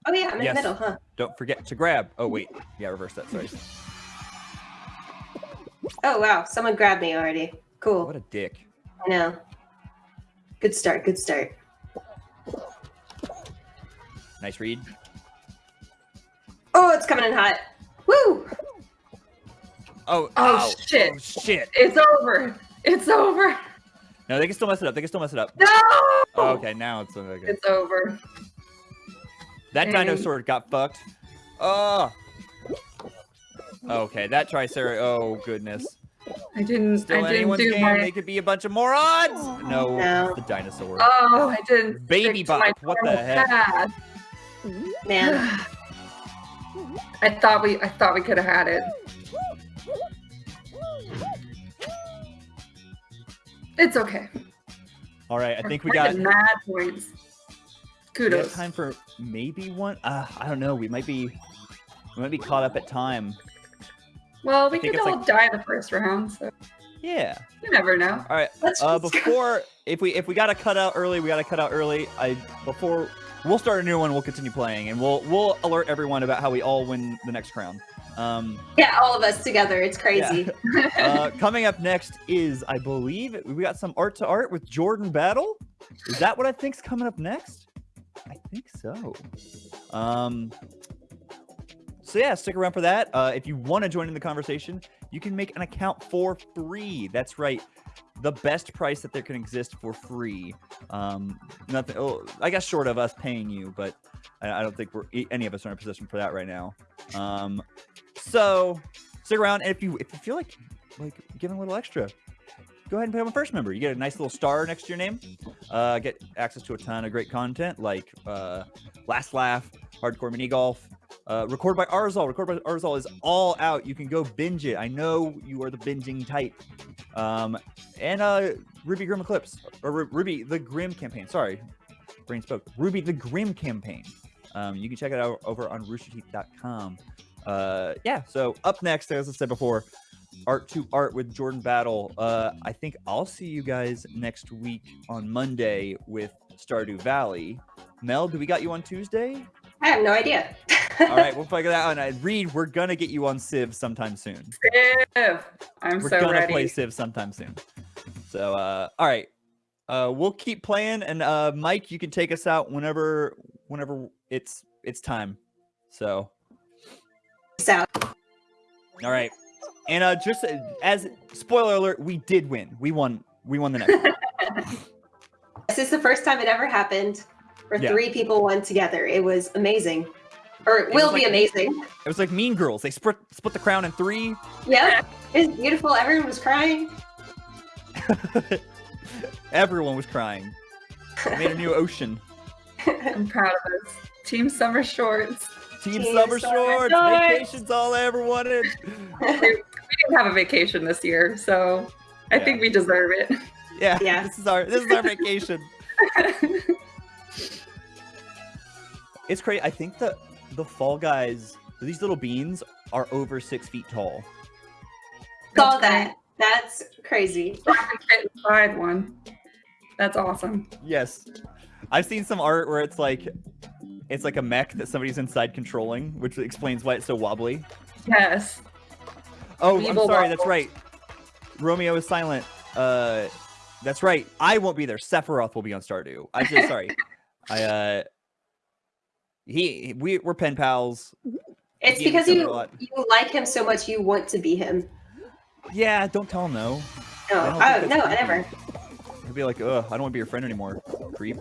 Oh yeah, I'm in Yes. the middle, huh? Don't forget to grab. Oh wait, yeah, reverse that. Sorry. Oh wow, someone grabbed me already. Cool. What a dick. I know. Good start. Good start. Nice read. Oh, it's coming in hot. Woo! Oh, Oh, ow. Oh, shit. Oh, shit. It's over. It's over. No, they can still mess it up. They can still mess it up. No. Oh, okay, now it's okay. It's over. That dang. dinosaur got fucked. Oh. Okay, that Tricera. Oh goodness. I didn't. Still I didn't anyone's do game. my. They could be a bunch of morons. No, No. the dinosaur. Oh, I didn't. Baby stick to my bop, what the heck? path. Man, I thought we. I thought we could have had it. It's okay. All right, I We're think we got. mad points. We have Kudos. time for maybe one. Uh, I don't know. We might be. We might be caught up at time. Well, we could all like- die in the first round, so Yeah. you never know. All right. Uh, before if we if we got to cut out early, we got to cut out early. I before we'll start a new one. We'll continue playing, and we'll we'll alert everyone about how we all win the next crown. Um, yeah, all of us together. It's crazy. uh, coming up next is I believe we got some art to art with Jordan Battle. Is that what I think's coming up next? I think so. Um. So yeah, stick around for that. Uh, if you want to join in the conversation, you can make an account for free. That's right, the best price that there can exist for free. Um, nothing. Oh, I guess short of us paying you, but I, I don't think we're any of us are in a position for that right now. Um, so stick around, and if you if you feel like like giving a little extra, go ahead and become a first member. You get a nice little star next to your name. Uh, get access to a ton of great content like uh, Last Laugh, Hardcore Mini Golf. Uh, Record by Arizal. Record by Arizal is all out. You can go binge it. I know you are the binging type. Um, and uh, RWBY Grimm Eclipse or Ru- RWBY the Grimm campaign. Sorry, brain spoke. RWBY the Grimm campaign. Um, you can check it out over on roosterteeth.com. Uh, yeah. So up next, as I said before, art to art with Jordan Battle. Uh, I think I'll see you guys next week on Monday with Stardew Valley. Mel, do we got you on Tuesday? I have no idea. All right, we'll figure that out. And Reed, we're gonna get you on Civ sometime soon. Civ. I'm We're so gonna play Civ sometime soon. So, uh, all right, uh, we'll keep playing, and uh, Mike, you can take us out whenever, whenever it's it's time. So, Peace out. all right, and uh, just as spoiler alert, we did win. We won. We won the next. This is the first time it ever happened where Yeah. three people won together. It was amazing. Or it It will be like- amazing. It was like Mean Girls. They split split the crown in three. Yep. It was beautiful. Everyone was crying. Everyone was crying. They made a new ocean. I'm proud of us. Team Summer Shorts. Team, Team Summer, Summer Shorts. Shorts. Vacation's all I ever wanted. we didn't have a vacation this year, so I Yeah. think we deserve it. Yeah, Yeah. This is our this is our vacation. It's crazy. I think the the Fall Guys, these little beans, are over six feet tall. Saw that. That's crazy. I can one. That's awesome. Yes, I've seen some art where it's like it's like a mech that somebody's inside controlling, which explains why it's so wobbly. Yes. Oh, I'm Evil sorry. That's right. Romeo is silent. Uh, that's right. I won't be there. Sephiroth will be on Stardew. I'm so sorry. I uh, he we we're pen pals. It's He because you you like him so much you want to be him. Yeah, don't tell him no. No, I oh no, creepy. never. He'll be like, ugh, I don't want to be your friend anymore. Creep.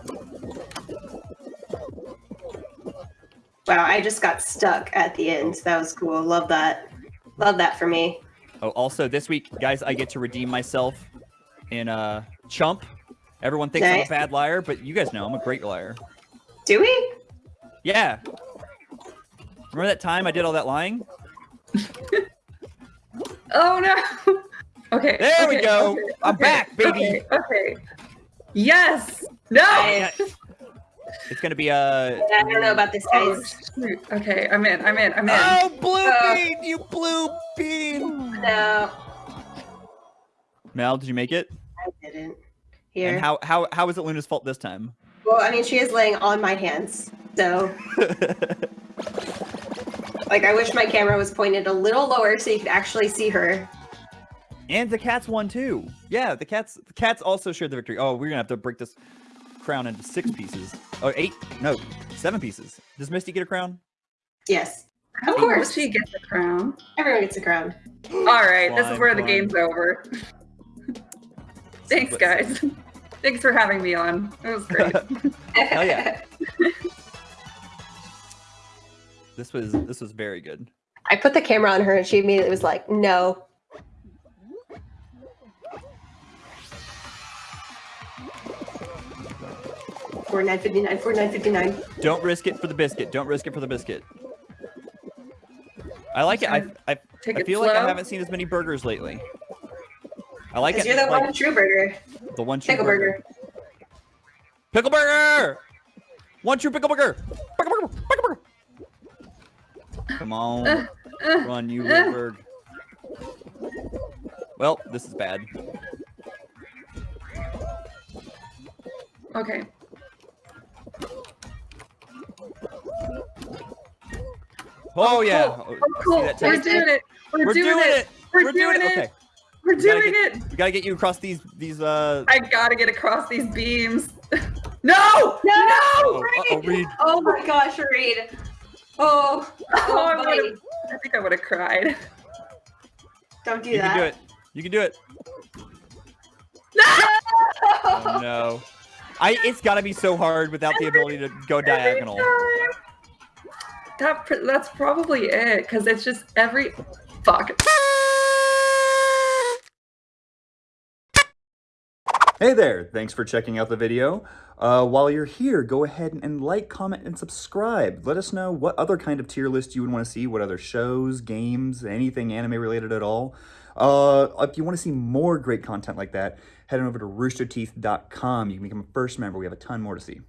Wow, I just got stuck at the end. That was cool. Love that. Love that for me. Oh, also this week, guys, I get to redeem myself in uh Chump. Everyone thinks I'm a bad liar, but you guys know I'm a great liar. Do we? Yeah. Remember that time I did all that lying? Oh no. Okay. There we go. okay, I'm okay, back, baby. Okay. okay. Yes. No. I, It's gonna be uh I don't know about this, Oh, guys. shoot. Okay, I'm in. I'm in. I'm in. Oh, blue Uh, bean! You blue bean! No, Mel, did you make it? I didn't. Here. And how how how is it Luna's fault this time? well, I mean, she is laying on my hands, so like I wish my camera was pointed a little lower so you could actually see her. and the cats won too. Yeah, the cats the cats also shared the victory. Oh, we're gonna have to break this crown into six pieces. Oh, eight? No, seven pieces. Does Misty get a crown? Yes, Of of course, course. she gets the crown. everyone gets a crown. All right, this is where the game's over. Thanks, Let's guys. Thanks for having me on. It was great. Hell yeah. This was this was very good. I put the camera on her and she immediately was like, "No." Four nine fifty nine. Four nine fifty nine. Don't risk it for the biscuit. Don't risk it for the biscuit. I like it. I I, Take I feel slow. like I haven't seen as many burgers lately. I like it. You're the like, one true burger. the one true Pickle burger. Pickle burger. One true pickle burger. Pickle burger. Pickle burger. Come on, Uh, uh, run you uh. bird. Well, this is bad. Okay. Oh yeah. cool. Oh, Oh, cool. We're doing it. We're, We're doing, it. We're, We're doing, it. Okay. We're We doing get- it. We gotta get you across these these uh. I gotta get across these beams. no! No! Oh, Reed! oh, Reed. Oh my gosh, Reed. Oh, Oh, I, oh buddy. I think I would have cried. Don't do You that. You can do it. You can do it. No! Oh no. I it's gotta be so hard without the ability to go diagonal. That that's probably it, because it's just every fuck. Hey there, thanks for checking out the video. Uh, while you're here, go ahead and like, comment, and subscribe. Let us know what other kind of tier list you would want to see, what other shows, games, anything anime related at all. Uh, if you want to see more great content like that, head on over to roosterteeth.com. You can become a first member. We have a ton more to see.